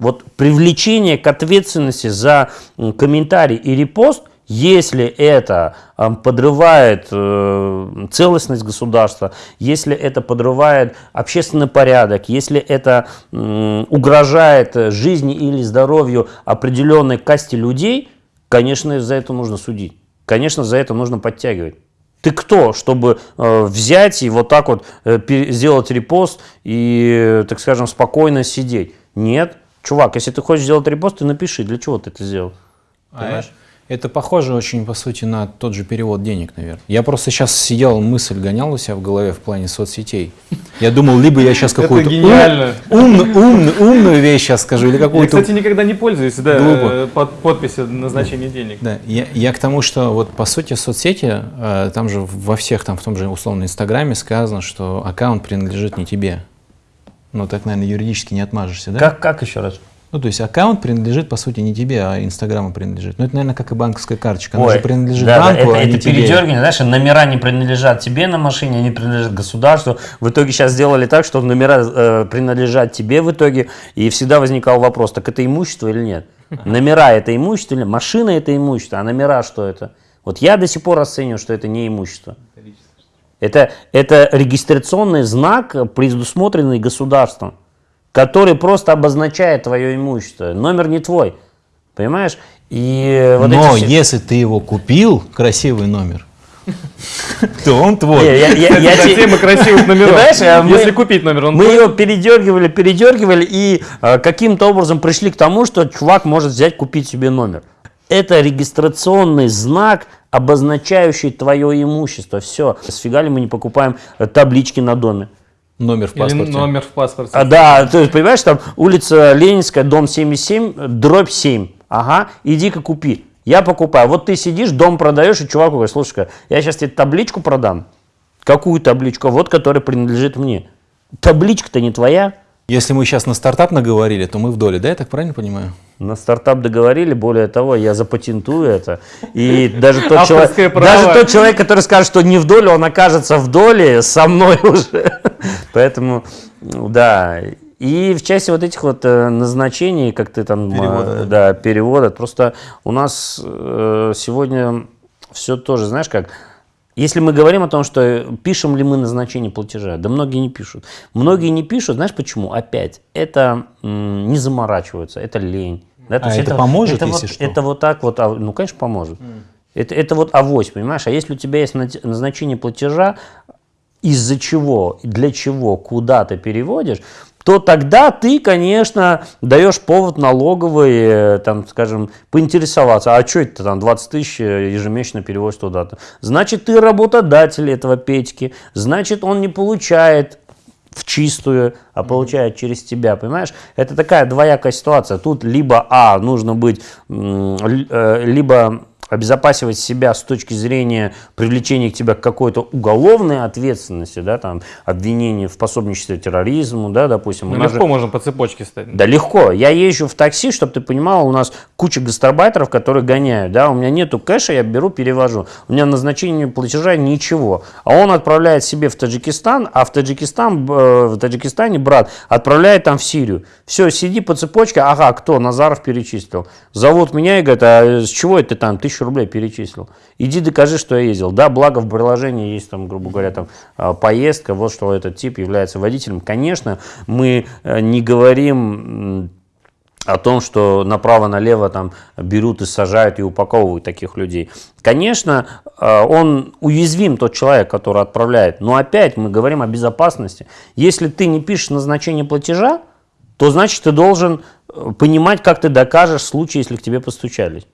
Вот привлечение к ответственности за комментарий и репост, если это ам, подрывает э, целостность государства, если это подрывает общественный порядок, если это угрожает жизни или здоровью определенной касте людей, конечно, за это нужно судить. Конечно, за это нужно подтягивать. Ты кто, чтобы э, взять и вот так вот э, сделать репост и, э, так скажем, спокойно сидеть? Нет. Чувак, если ты хочешь сделать репост, ты напиши, для чего ты это сделал. А Это похоже очень, по сути, на тот же перевод денег, наверное. Я просто сейчас сидел, мысль гонял у себя в голове в плане соцсетей. Я думал, либо я сейчас какую-то ум- гениально. умную, умную, вещь сейчас скажу, или Я, какую-то... кстати, никогда не пользуюсь да, Глупо. э, под подписью назначения денег. Да, я, я к тому, что вот по сути соцсети, э, там же во всех, там в том же условно Инстаграме сказано, что аккаунт принадлежит не тебе. Ну так, наверное, юридически не отмажешься, да? Как, как еще раз? Ну, то есть аккаунт принадлежит, по сути, не тебе, а Инстаграму принадлежит. Ну, это, наверное, как и банковская карточка. Она Ой, же принадлежит да, да, банку, это, а не это тебе. передергивание, знаешь, номера не принадлежат тебе на машине, они принадлежат государству. В итоге сейчас сделали так, что номера э, принадлежат тебе в итоге, и всегда возникал вопрос, так это имущество или нет? Номера это имущество или машина это имущество, а номера что это? Вот я до сих пор расцениваю, что это не имущество. Это, это регистрационный знак, предусмотренный государством, который просто обозначает твое имущество. Номер не твой. Понимаешь? И вот Но все- если ты его купил, красивый номер, то он Не, твой. я- я- я Это те- тема красивых номеров. Знаешь, а мы- Если купить номер, он Мы ее передергивали, передергивали и э, каким-то образом пришли к тому, что чувак может взять, купить себе номер. Это регистрационный знак, обозначающий твое имущество. Все. Сфига ли мы не покупаем э, таблички на доме? Номер в Или паспорте. номер в паспорте. А, да, то есть, понимаешь, там улица Ленинская, дом 77, дробь 7. Ага, иди-ка купи. Я покупаю. Вот ты сидишь, дом продаешь, и чуваку говоришь, слушай я сейчас тебе табличку продам. Какую табличку? Вот, которая принадлежит мне. Табличка-то не твоя. Если мы сейчас на стартап наговорили, то мы в доле, да, я так правильно понимаю? На стартап договорили, более того, я запатентую это. И даже тот, человек, даже тот человек, который скажет, что не в доле, он окажется в доле со мной уже. Поэтому, да. И в части вот этих вот э, назначений, как ты там, Перевода, э, да, перевода, просто у нас э, сегодня все тоже, знаешь как, если мы говорим о том, что пишем ли мы назначение платежа, да многие не пишут. Многие не пишут, знаешь почему? Опять, это не заморачиваются, это лень. Да, то А есть это поможет, это если вот, что? Это вот так вот, а, ну, конечно, поможет. Это, это вот авось, понимаешь? А если у тебя есть назначение платежа, из-за чего, для чего, куда ты переводишь, то тогда ты, конечно, даешь повод налоговой, э, там, скажем, поинтересоваться, а что это там 20 тысяч э, ежемесячно переводишь туда-то. Значит, ты работодатель этого Петьки, значит, он не получает в чистую, а получает через тебя, понимаешь? Это такая двоякая ситуация. Тут либо, а, нужно быть, э, либо обезопасивать себя с точки зрения привлечения к тебе к какой-то уголовной ответственности, да, там, обвинение в пособничестве терроризму, да, допустим. Ну, легко же- можно по цепочке стать. да легко. Я езжу в такси, чтобы ты понимал, у нас куча гастарбайтеров, которые гоняют. Да? У меня нету кэша, я беру, перевожу. У меня назначение платежа ничего. А он отправляет себе в Таджикистан, а в, Таджикистан, э, в Таджикистане брат отправляет там в Сирию. Все, сиди по цепочке, ага, кто? Назаров перечислил. Зовут меня и говорят, а с чего это ты там тысячу рублей перечислил? Иди докажи, что я ездил. Да, благо в приложении есть там, грубо говоря, там а, поездка, вот что этот тип является водителем. Конечно, мы э, не говорим о том, что направо-налево там берут и сажают и упаковывают таких людей. Конечно, э, он уязвим, тот человек, который отправляет, но опять мы говорим о безопасности. Если ты не пишешь назначение платежа, то значит ты должен э, понимать, как ты докажешь в случае, если к тебе постучались.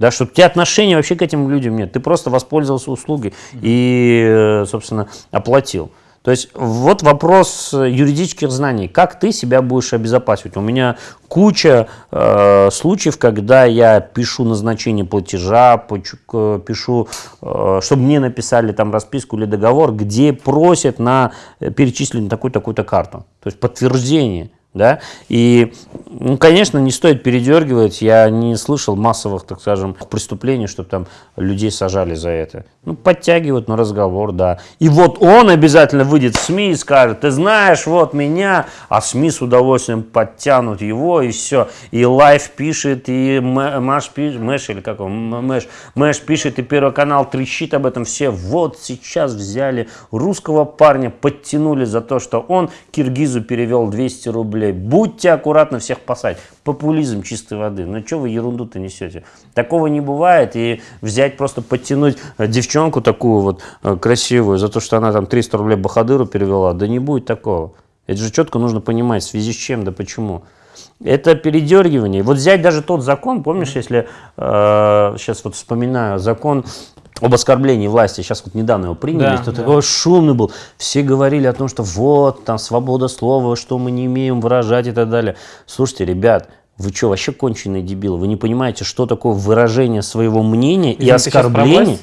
Да, что у тебя отношения вообще к этим людям нет. Ты просто воспользовался услугой и, э, собственно, оплатил. То есть вот вопрос э, юридических знаний. Как ты себя будешь обезопасивать? У меня куча э, случаев, когда я пишу назначение платежа, пишу, э, чтобы мне написали там расписку или договор, где просят на э, перечислить на такую-то такую-то карту. То есть подтверждение. Да? И, ну, конечно, не стоит передергивать. Я не слышал массовых, так скажем, преступлений, чтобы там людей сажали за это. Ну, подтягивают на разговор, да. И вот он обязательно выйдет в СМИ и скажет, ты знаешь, вот меня, а СМИ с удовольствием подтянут его, и все. И Life пишет, и Маш пишет, Mash, или как он, Mash, Mash пишет, и Первый канал трещит об этом все. Вот сейчас взяли русского парня, подтянули за то, что он киргизу перевел 200 рублей. Будьте аккуратны всех посадить. Популизм чистой воды. Ну что вы ерунду-то несете? Такого не бывает. И взять просто подтянуть э, девчонку такую вот э, красивую за то, что она там 300 рублей Бахадыру перевела. Да не будет такого. Это же четко нужно понимать, в связи с чем, да почему. Это передергивание. Вот взять даже тот закон, помнишь, если э, сейчас вот вспоминаю закон об оскорблении власти, сейчас вот недавно его приняли, Да, кто да. такой шумный был, все говорили о том, что вот, там свобода слова, что мы не имеем выражать и так далее. Слушайте, ребят, вы что, вообще конченые дебилы? Вы не понимаете, что такое выражение своего мнения и про оскорбление?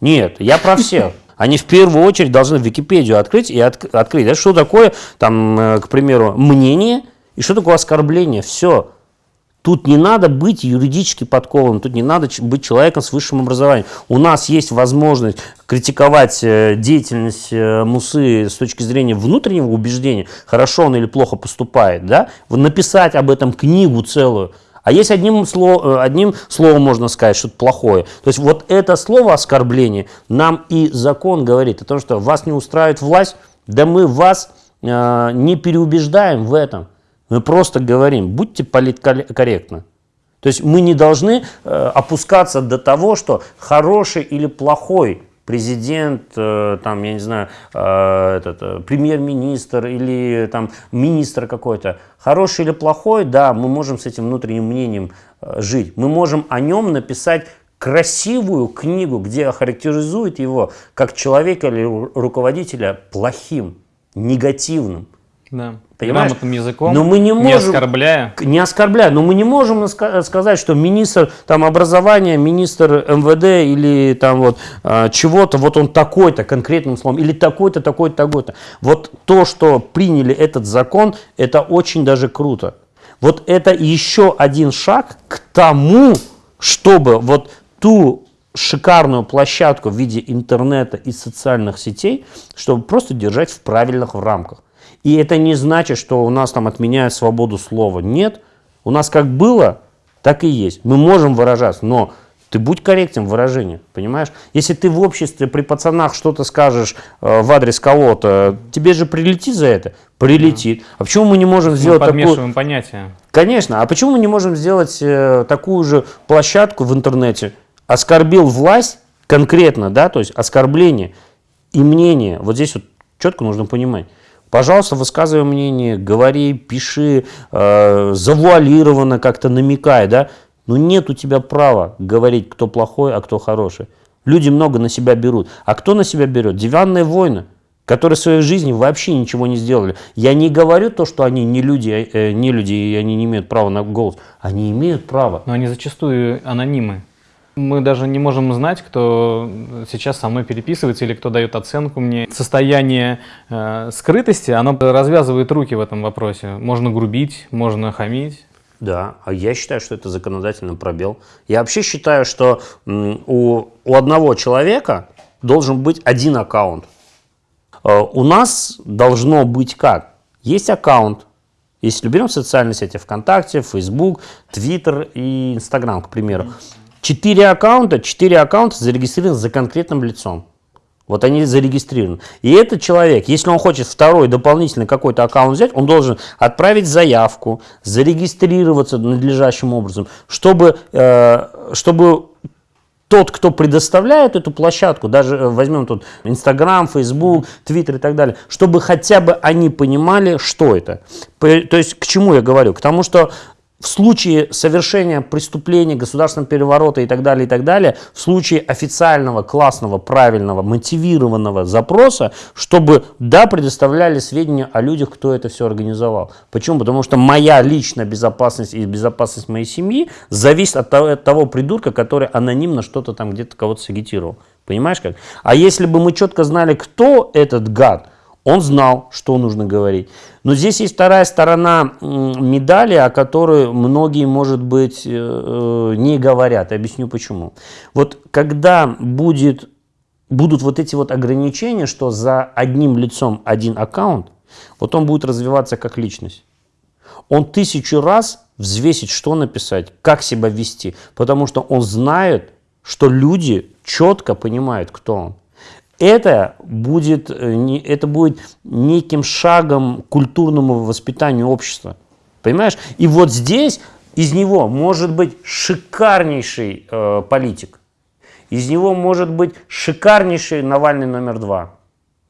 Нет, я про всех. Они в первую очередь должны Википедию открыть и отк- открыть. Да, что такое, там, э, к примеру, мнение и что такое оскорбление. Все. Тут не надо быть юридически подкованным, тут не надо быть человеком с высшим образованием. У нас есть возможность критиковать э, деятельность э, Мусы с точки зрения внутреннего убеждения, хорошо он или плохо поступает, да? Написать об этом книгу целую. А есть одним, сло- э, одним словом можно сказать что-то плохое. То есть вот это слово оскорбление нам и закон говорит о том, что вас не устраивает власть, да мы вас э, не переубеждаем в этом. Мы просто говорим, будьте политкорректны. То есть мы не должны э, опускаться до того, что хороший или плохой президент, э, там, я не знаю, э, этот, премьер-министр или там министр какой-то, хороший или плохой, да, мы можем с этим внутренним мнением жить. Мы можем о нем написать красивую книгу, где охарактеризует его как человека или ру- руководителя плохим, негативным. Да. Понимаешь? Грамотным языком, Но мы не не можем- оскорбляя. К- Не оскорбляю, но мы не можем ска- сказать, что министр там, образования, министр МВД или там вот а, чего-то, вот он такой-то конкретным словом, или такой-то, такой-то, такой-то. Вот то, что приняли этот закон, это очень даже круто. Вот это еще один шаг к тому, чтобы вот ту шикарную площадку в виде интернета и социальных сетей, чтобы просто держать в правильных рамках. И это не значит, что у нас там отменяют свободу слова. Нет. У нас как было, так и есть. Мы можем выражаться, но ты будь корректен в выражении, понимаешь? Если ты в обществе при пацанах что-то скажешь э, в адрес кого-то, тебе же прилетит за это? Прилетит. А почему мы не можем Мы сделать такую... подмешиваем понятия. Конечно. А почему мы не можем сделать э, такую же площадку в интернете? Оскорбил власть конкретно, да, то есть оскорбление и мнение. Вот здесь вот четко нужно понимать. Пожалуйста, высказывай мнение, говори, пиши, э, завуалированно как-то намекай, да. Но нет у тебя права говорить, кто плохой, а кто хороший. Люди много на себя берут. А кто на себя берет? Диванные войны которые в своей жизни вообще ничего не сделали. Я не говорю то, что они не люди, э, не люди и они не имеют права на голос. Они имеют право. Но они зачастую анонимы. Мы даже не можем знать, кто сейчас со мной переписывается или кто дает оценку мне. Состояние э, скрытости, оно развязывает руки в этом вопросе. Можно грубить, можно хамить. Да, а я считаю, что это законодательный пробел. Я вообще считаю, что у, у одного человека должен быть один аккаунт. Э, У нас должно быть как? Есть аккаунт. Если берем социальные сети ВКонтакте, Facebook, Twitter и Instagram, к примеру. Четыре аккаунта, четыре аккаунта зарегистрированы за конкретным лицом. Вот они зарегистрированы. И этот человек, если он хочет второй дополнительный какой-то аккаунт взять, он должен отправить заявку, зарегистрироваться надлежащим образом, чтобы, э, чтобы тот, кто предоставляет эту площадку, даже э, возьмем тут Инстаграм, Фейсбук, Твиттер и так далее, чтобы хотя бы они понимали, что это. То есть к чему я говорю? К тому, что в случае совершения преступления, государственного переворота и так далее, и так далее, в случае официального, классного, правильного, мотивированного запроса, чтобы, да, предоставляли сведения о людях, кто это все организовал. Почему? Потому что моя личная безопасность и безопасность моей семьи зависит от того, от того придурка, который анонимно что-то там где-то кого-то сагитировал. Понимаешь как? А если бы мы четко знали, кто этот гад, он знал, что нужно говорить. Но здесь есть вторая сторона медали, о которой многие, может быть, э, э, не говорят. Объясню почему. Вот когда будет, будут вот эти вот ограничения, что за одним лицом один аккаунт, вот он будет развиваться как личность. Он тысячу раз взвесит, что написать, как себя вести, потому что он знает, что люди четко понимают, кто он. Это будет, э, это будет неким шагом к культурному воспитанию общества. Понимаешь? И вот здесь из него может быть шикарнейший э, политик. Из него может быть шикарнейший Навальный номер два.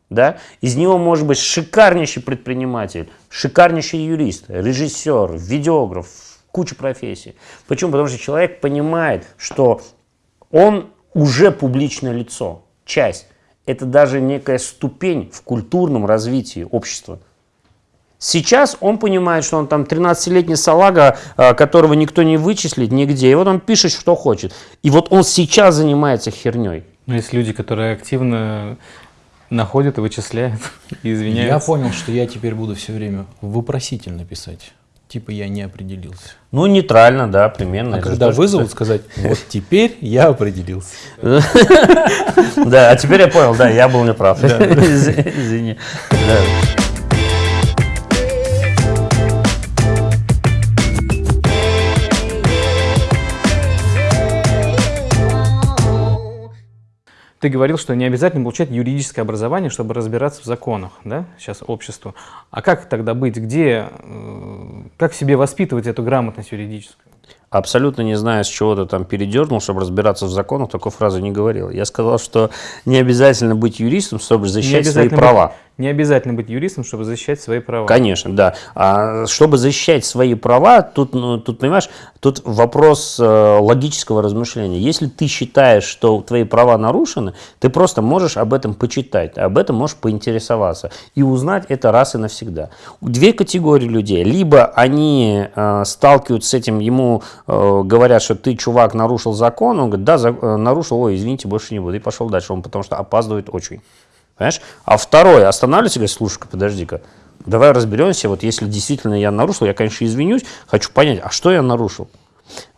Да? Из него может быть шикарнейший предприниматель, шикарнейший юрист, режиссер, видеограф, куча профессий. Почему? Потому что человек понимает, что он уже публичное лицо, часть. Это даже некая ступень в культурном развитии общества. Сейчас он понимает, что он там 13-летний салага, а, которого никто не вычислит нигде, и вот он пишет, что хочет. И вот он сейчас занимается херней. Но есть люди, которые активно находят и вычисляют, и Я понял, что я теперь буду все время вопросительно писать. Типа я не определился. Ну, нейтрально, да, примерно. А Это когда тоже- вызовут, сказать, вот теперь я определился. Да, а теперь я понял, да, я был неправ. Из- Извини. Ты говорил, что не обязательно получать юридическое образование, чтобы разбираться в законах, да, сейчас обществу. А как тогда быть? Где, э, как себе воспитывать эту грамотность юридическую? Абсолютно не знаю, с чего ты там передернул, чтобы разбираться в законах, такой фразы не говорил. Я сказал, что не обязательно быть юристом, чтобы защищать свои права. Быть, не обязательно быть юристом, чтобы защищать свои права. Конечно, да. А чтобы защищать свои права, тут, ну, тут понимаешь, тут вопрос э, логического размышления. Если ты считаешь, что твои права нарушены, ты просто можешь об этом почитать, об этом можешь поинтересоваться и узнать это раз и навсегда. Две категории людей. Либо они э, сталкиваются с этим, ему э, говорят, что ты, чувак, нарушил закон, он говорит, да, за, э, нарушил, ой, извините, больше не буду, и пошел дальше, он потому что опаздывает очень. Понимаешь? А второй останавливается и говорит, слушай-ка, подожди-ка, давай разберемся, вот если действительно я нарушил, я, конечно, извинюсь, хочу понять, а что я нарушил?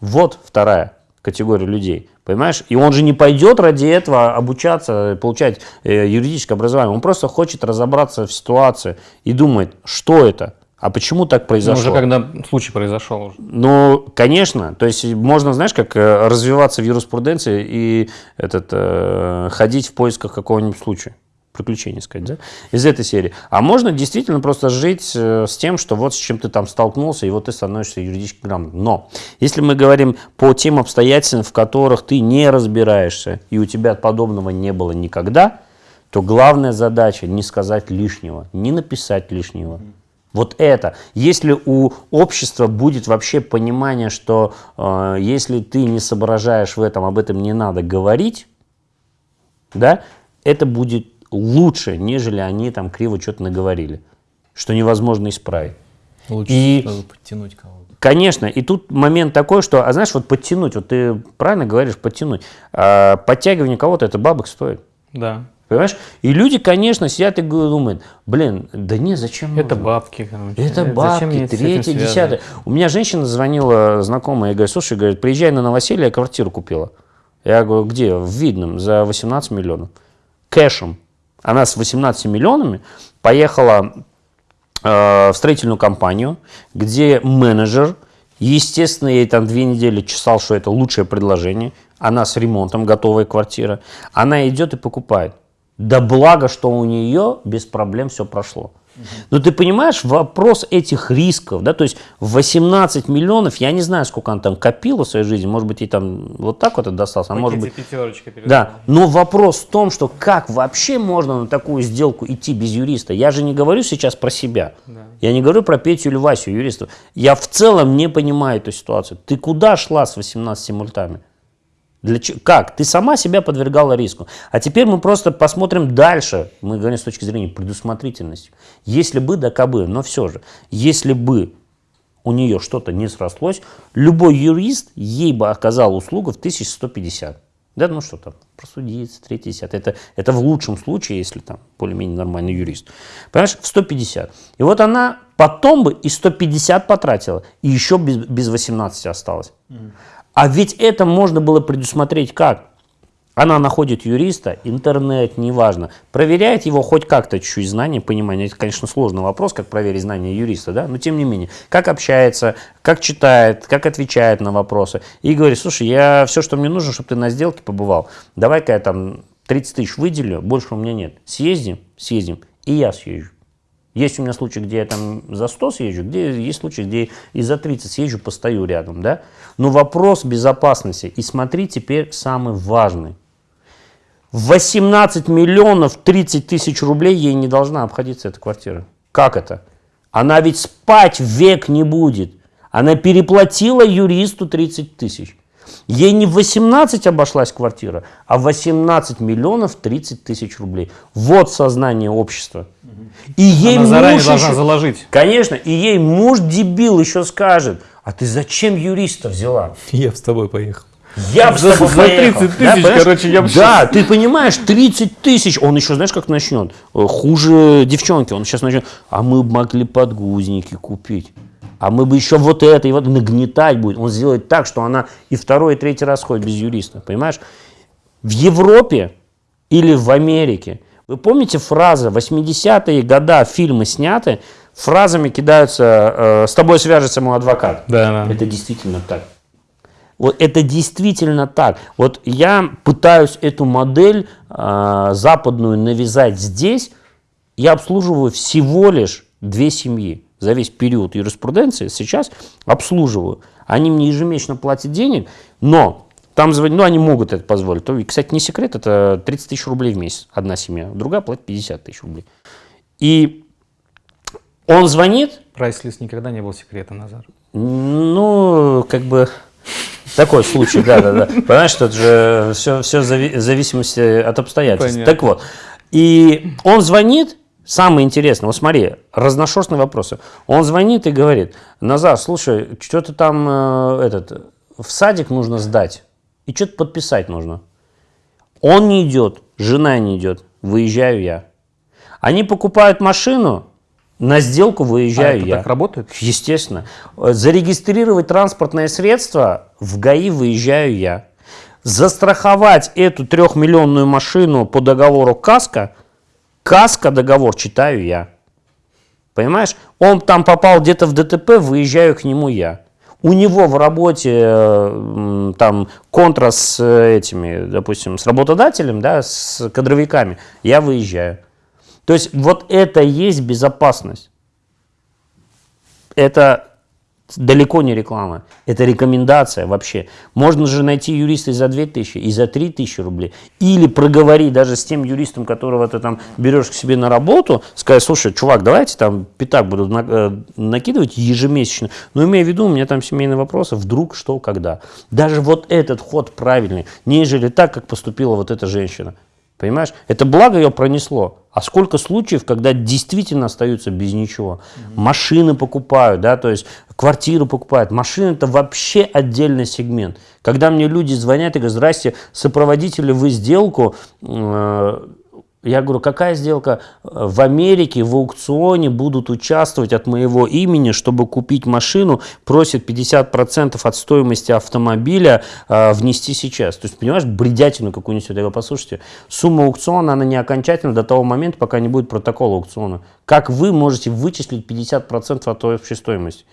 Вот вторая категория людей, понимаешь? И он же не пойдет ради этого обучаться, получать э, юридическое образование, он просто хочет разобраться в ситуации и думает, что это, а почему так произошло? Ну, уже когда случай произошел. Уже. Ну, конечно. То есть можно, знаешь, как э, развиваться в юриспруденции и этот, э, ходить в поисках какого-нибудь случая приключений, сказать, да, из этой серии. А можно действительно просто жить э, с тем, что вот с чем ты там столкнулся, и вот ты становишься юридически грамотным. Но если мы говорим по тем обстоятельствам, в которых ты не разбираешься, и у тебя подобного не было никогда, то главная задача не сказать лишнего, не написать лишнего. Вот это. Если у общества будет вообще понимание, что э, если ты не соображаешь в этом, об этом не надо говорить, да, это будет лучше, нежели они там криво что-то наговорили, что невозможно исправить. Лучше и, сразу подтянуть кого-то. Конечно, и тут момент такой, что, а знаешь, вот подтянуть, вот ты правильно говоришь, подтянуть, а, подтягивание кого-то, это бабок стоит. Да. Понимаешь? И люди, конечно, сидят и думают, блин, да не, зачем Это нужно? бабки, короче. Это бабки, третье, десятое. У меня женщина звонила, знакомая, и говорит, слушай, говорит, приезжай на новоселье, я квартиру купила. Я говорю, где? В Видном, за 18 миллионов. Кэшем. Она с 18 миллионами поехала э, в строительную компанию, где менеджер, естественно, ей там две недели чесал, что это лучшее предложение. Она с ремонтом, готовая квартира. Она идет и покупает. Да благо, что у нее без проблем все прошло. Но ты понимаешь, вопрос этих рисков, да, то есть 18 миллионов, я не знаю, сколько она там копила в своей жизни, может быть, ей там вот так вот это достался, а может быть... Да, но вопрос в том, что как вообще можно на такую сделку идти без юриста? Я же не говорю сейчас про себя, да. я не говорю про Петю или Васю, юристов. Я в целом не понимаю эту ситуацию. Ты куда шла с 18 мультами? Для, как? Ты сама себя подвергала риску. А теперь мы просто посмотрим дальше. Мы говорим с точки зрения предусмотрительности. Если бы, да кабы, но все же, если бы у нее что-то не срослось, любой юрист ей бы оказал услугу в 1150. Да, ну что там, просудиться, третий, десятый. Это, это в лучшем случае, если там более-менее нормальный юрист. Понимаешь, в 150. И вот она потом бы и 150 потратила, и еще без, без 18 осталось. А ведь это можно было предусмотреть как? Она находит юриста, интернет, неважно, проверяет его хоть как-то чуть-чуть знания, понимание. Это, конечно, сложный вопрос, как проверить знания юриста, да, но тем не менее, как общается, как читает, как отвечает на вопросы. И говорит, слушай, я все, что мне нужно, чтобы ты на сделке побывал, давай-ка я там 30 тысяч выделю, больше у меня нет. Съездим, съездим, и я съезжу. Есть у меня случаи, где я там за 100 съезжу, где есть случаи, где и за 30 съезжу, постою рядом, да. Но вопрос безопасности, и смотри теперь самый важный. 18 миллионов 30 тысяч рублей ей не должна обходиться эта квартира. Как это? Она ведь спать век не будет. Она переплатила юристу 30 тысяч. Ей не 18 обошлась квартира, а 18 миллионов 30 тысяч рублей. Вот сознание общества. И ей Она заранее муж должна еще, заложить. Конечно, и ей муж дебил еще скажет, а ты зачем юриста взяла? Я с тобой поехал. Я бы за, за 30 тысяч, да, короче, я бы Да, ты понимаешь, 30 тысяч. Он еще, знаешь, как начнет? Э, хуже девчонки. Он сейчас начнет, а мы могли подгузники купить а мы бы еще вот это и вот нагнетать будет. Он сделает так, что она и второй, и третий раз ходит без юриста, понимаешь? В Европе или в Америке, вы помните фразы, 80-е года фильмы сняты, фразами кидаются, э, с тобой свяжется мой адвокат. Да, да. Это действительно так. Вот это действительно так. Вот я пытаюсь эту модель э, западную навязать здесь. Я обслуживаю всего лишь две семьи за весь период юриспруденции сейчас обслуживаю. Они мне ежемесячно платят денег, но там звонят, ну, они могут это позволить. То, кстати, не секрет, это 30 тысяч рублей в месяц одна семья, другая платит 50 тысяч рублей. И он звонит. Прайс-лист никогда не был секретом, Назар. Ну, как бы такой случай, да, да, да. Понимаешь, что это же все, все в зависимости от обстоятельств. Понятно. Так вот. И он звонит, самое интересное, вот смотри, разношерстные вопросы. Он звонит и говорит, Назар, слушай, что-то там э, этот, в садик нужно сдать, и что-то подписать нужно. Он не идет, жена не идет, выезжаю я. Они покупают машину, на сделку выезжаю а это я. так работает? Естественно. Зарегистрировать транспортное средство в ГАИ выезжаю я. Застраховать эту трехмиллионную машину по договору КАСКО, КАСКО договор читаю я. Понимаешь? Он там попал где-то в ДТП, выезжаю к нему я. У него в работе там контра с этими, допустим, с работодателем, да, с кадровиками, я выезжаю. То есть вот это есть безопасность. Это далеко не реклама, это рекомендация вообще. Можно же найти юриста и за 2000, и за 3000 рублей. Или проговорить даже с тем юристом, которого ты там берешь к себе на работу, сказать, слушай, чувак, давайте там пятак буду э, накидывать ежемесячно, но имея в виду, у меня там семейные вопросы, вдруг, что, когда. Даже вот этот ход правильный, нежели так, как поступила вот эта женщина. Понимаешь? Это благо ее пронесло. А сколько случаев, когда действительно остаются без ничего? Mm-hmm. Машины покупают, да, то есть квартиру покупают. Машины это вообще отдельный сегмент. Когда мне люди звонят и говорят, здрасте, сопроводители вы сделку, э, я говорю, какая сделка? В Америке в аукционе будут участвовать от моего имени, чтобы купить машину, просят 50% от стоимости автомобиля э, внести сейчас. То есть, понимаешь, бредятину какую несет. Я послушайте, сумма аукциона, она не окончательна до того момента, пока не будет протокола аукциона. Как вы можете вычислить 50% от общей стоимости?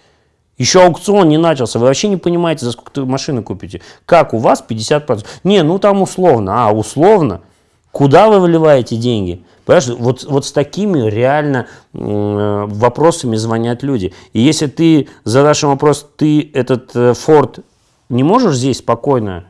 Еще аукцион не начался, вы вообще не понимаете, за сколько машины купите. Как у вас 50%? Не, ну там условно. А, условно? Куда вы выливаете деньги? Понимаешь, вот, вот с такими реально э, вопросами звонят люди. И если ты задашь им вопрос, ты этот э, Ford не можешь здесь спокойно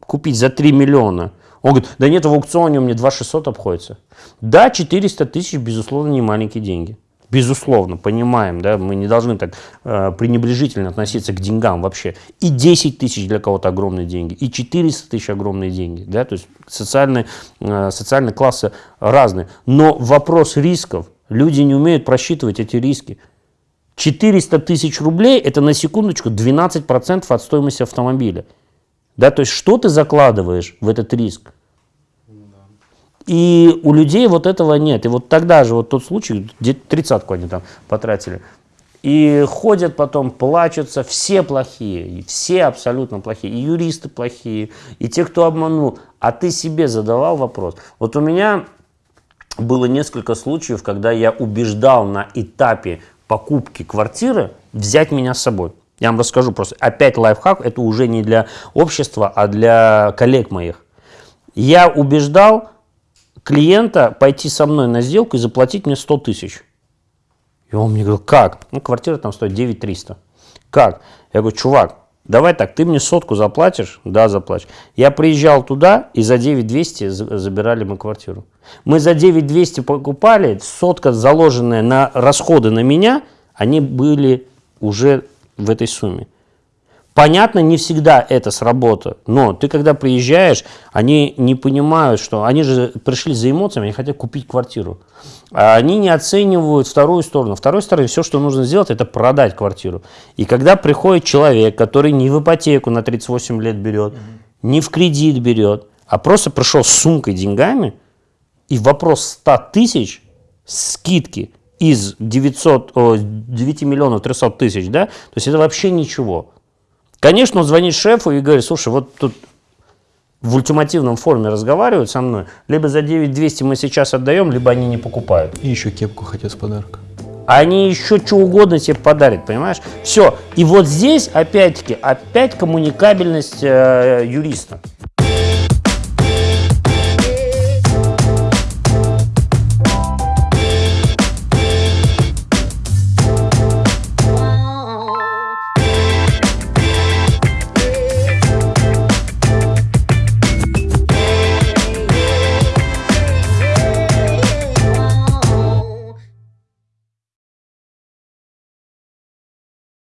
купить за 3 миллиона? Он говорит, да нет, в аукционе у меня 2 600 обходится. Да, 400 тысяч, безусловно, не маленькие деньги. Безусловно, понимаем, да, мы не должны так э, пренебрежительно относиться к деньгам вообще. И 10 тысяч для кого-то огромные деньги, и 400 тысяч огромные деньги, да, то есть социальные, э, социальные классы разные. Но вопрос рисков, люди не умеют просчитывать эти риски. 400 тысяч рублей – это на секундочку 12% от стоимости автомобиля. Да, то есть что ты закладываешь в этот риск? И у людей вот этого нет. И вот тогда же вот тот случай, тридцатку они там потратили. И ходят потом, плачутся, все плохие, все абсолютно плохие, и юристы плохие, и те, кто обманул. А ты себе задавал вопрос. Вот у меня было несколько случаев, когда я убеждал на этапе покупки квартиры взять меня с собой. Я вам расскажу просто. Опять лайфхак, это уже не для общества, а для коллег моих. Я убеждал клиента пойти со мной на сделку и заплатить мне 100 тысяч. И он мне говорил, как? Ну, квартира там стоит 9 300. Как? Я говорю, чувак, давай так, ты мне сотку заплатишь? Да, заплачу. Я приезжал туда, и за 9 200 забирали мы квартиру. Мы за 9 200 покупали, сотка, заложенная на расходы на меня, они были уже в этой сумме. Понятно, не всегда это сработает, но ты когда приезжаешь, они не понимают, что они же пришли за эмоциями, они хотят купить квартиру. А они не оценивают вторую сторону. Второй стороны все, что нужно сделать, это продать квартиру. И когда приходит человек, который не в ипотеку на 38 лет берет, не в кредит берет, а просто пришел с сумкой деньгами, и вопрос 100 тысяч скидки из 900, о, 9 миллионов 300 тысяч, да, то есть это вообще ничего. Конечно, он звонит шефу и говорит, слушай, вот тут в ультимативном форме разговаривают со мной, либо за 9200 мы сейчас отдаем, либо они не покупают. И еще кепку хотят с подарка. Они еще что угодно тебе подарят, понимаешь? Все. И вот здесь, опять-таки, опять коммуникабельность э, юриста.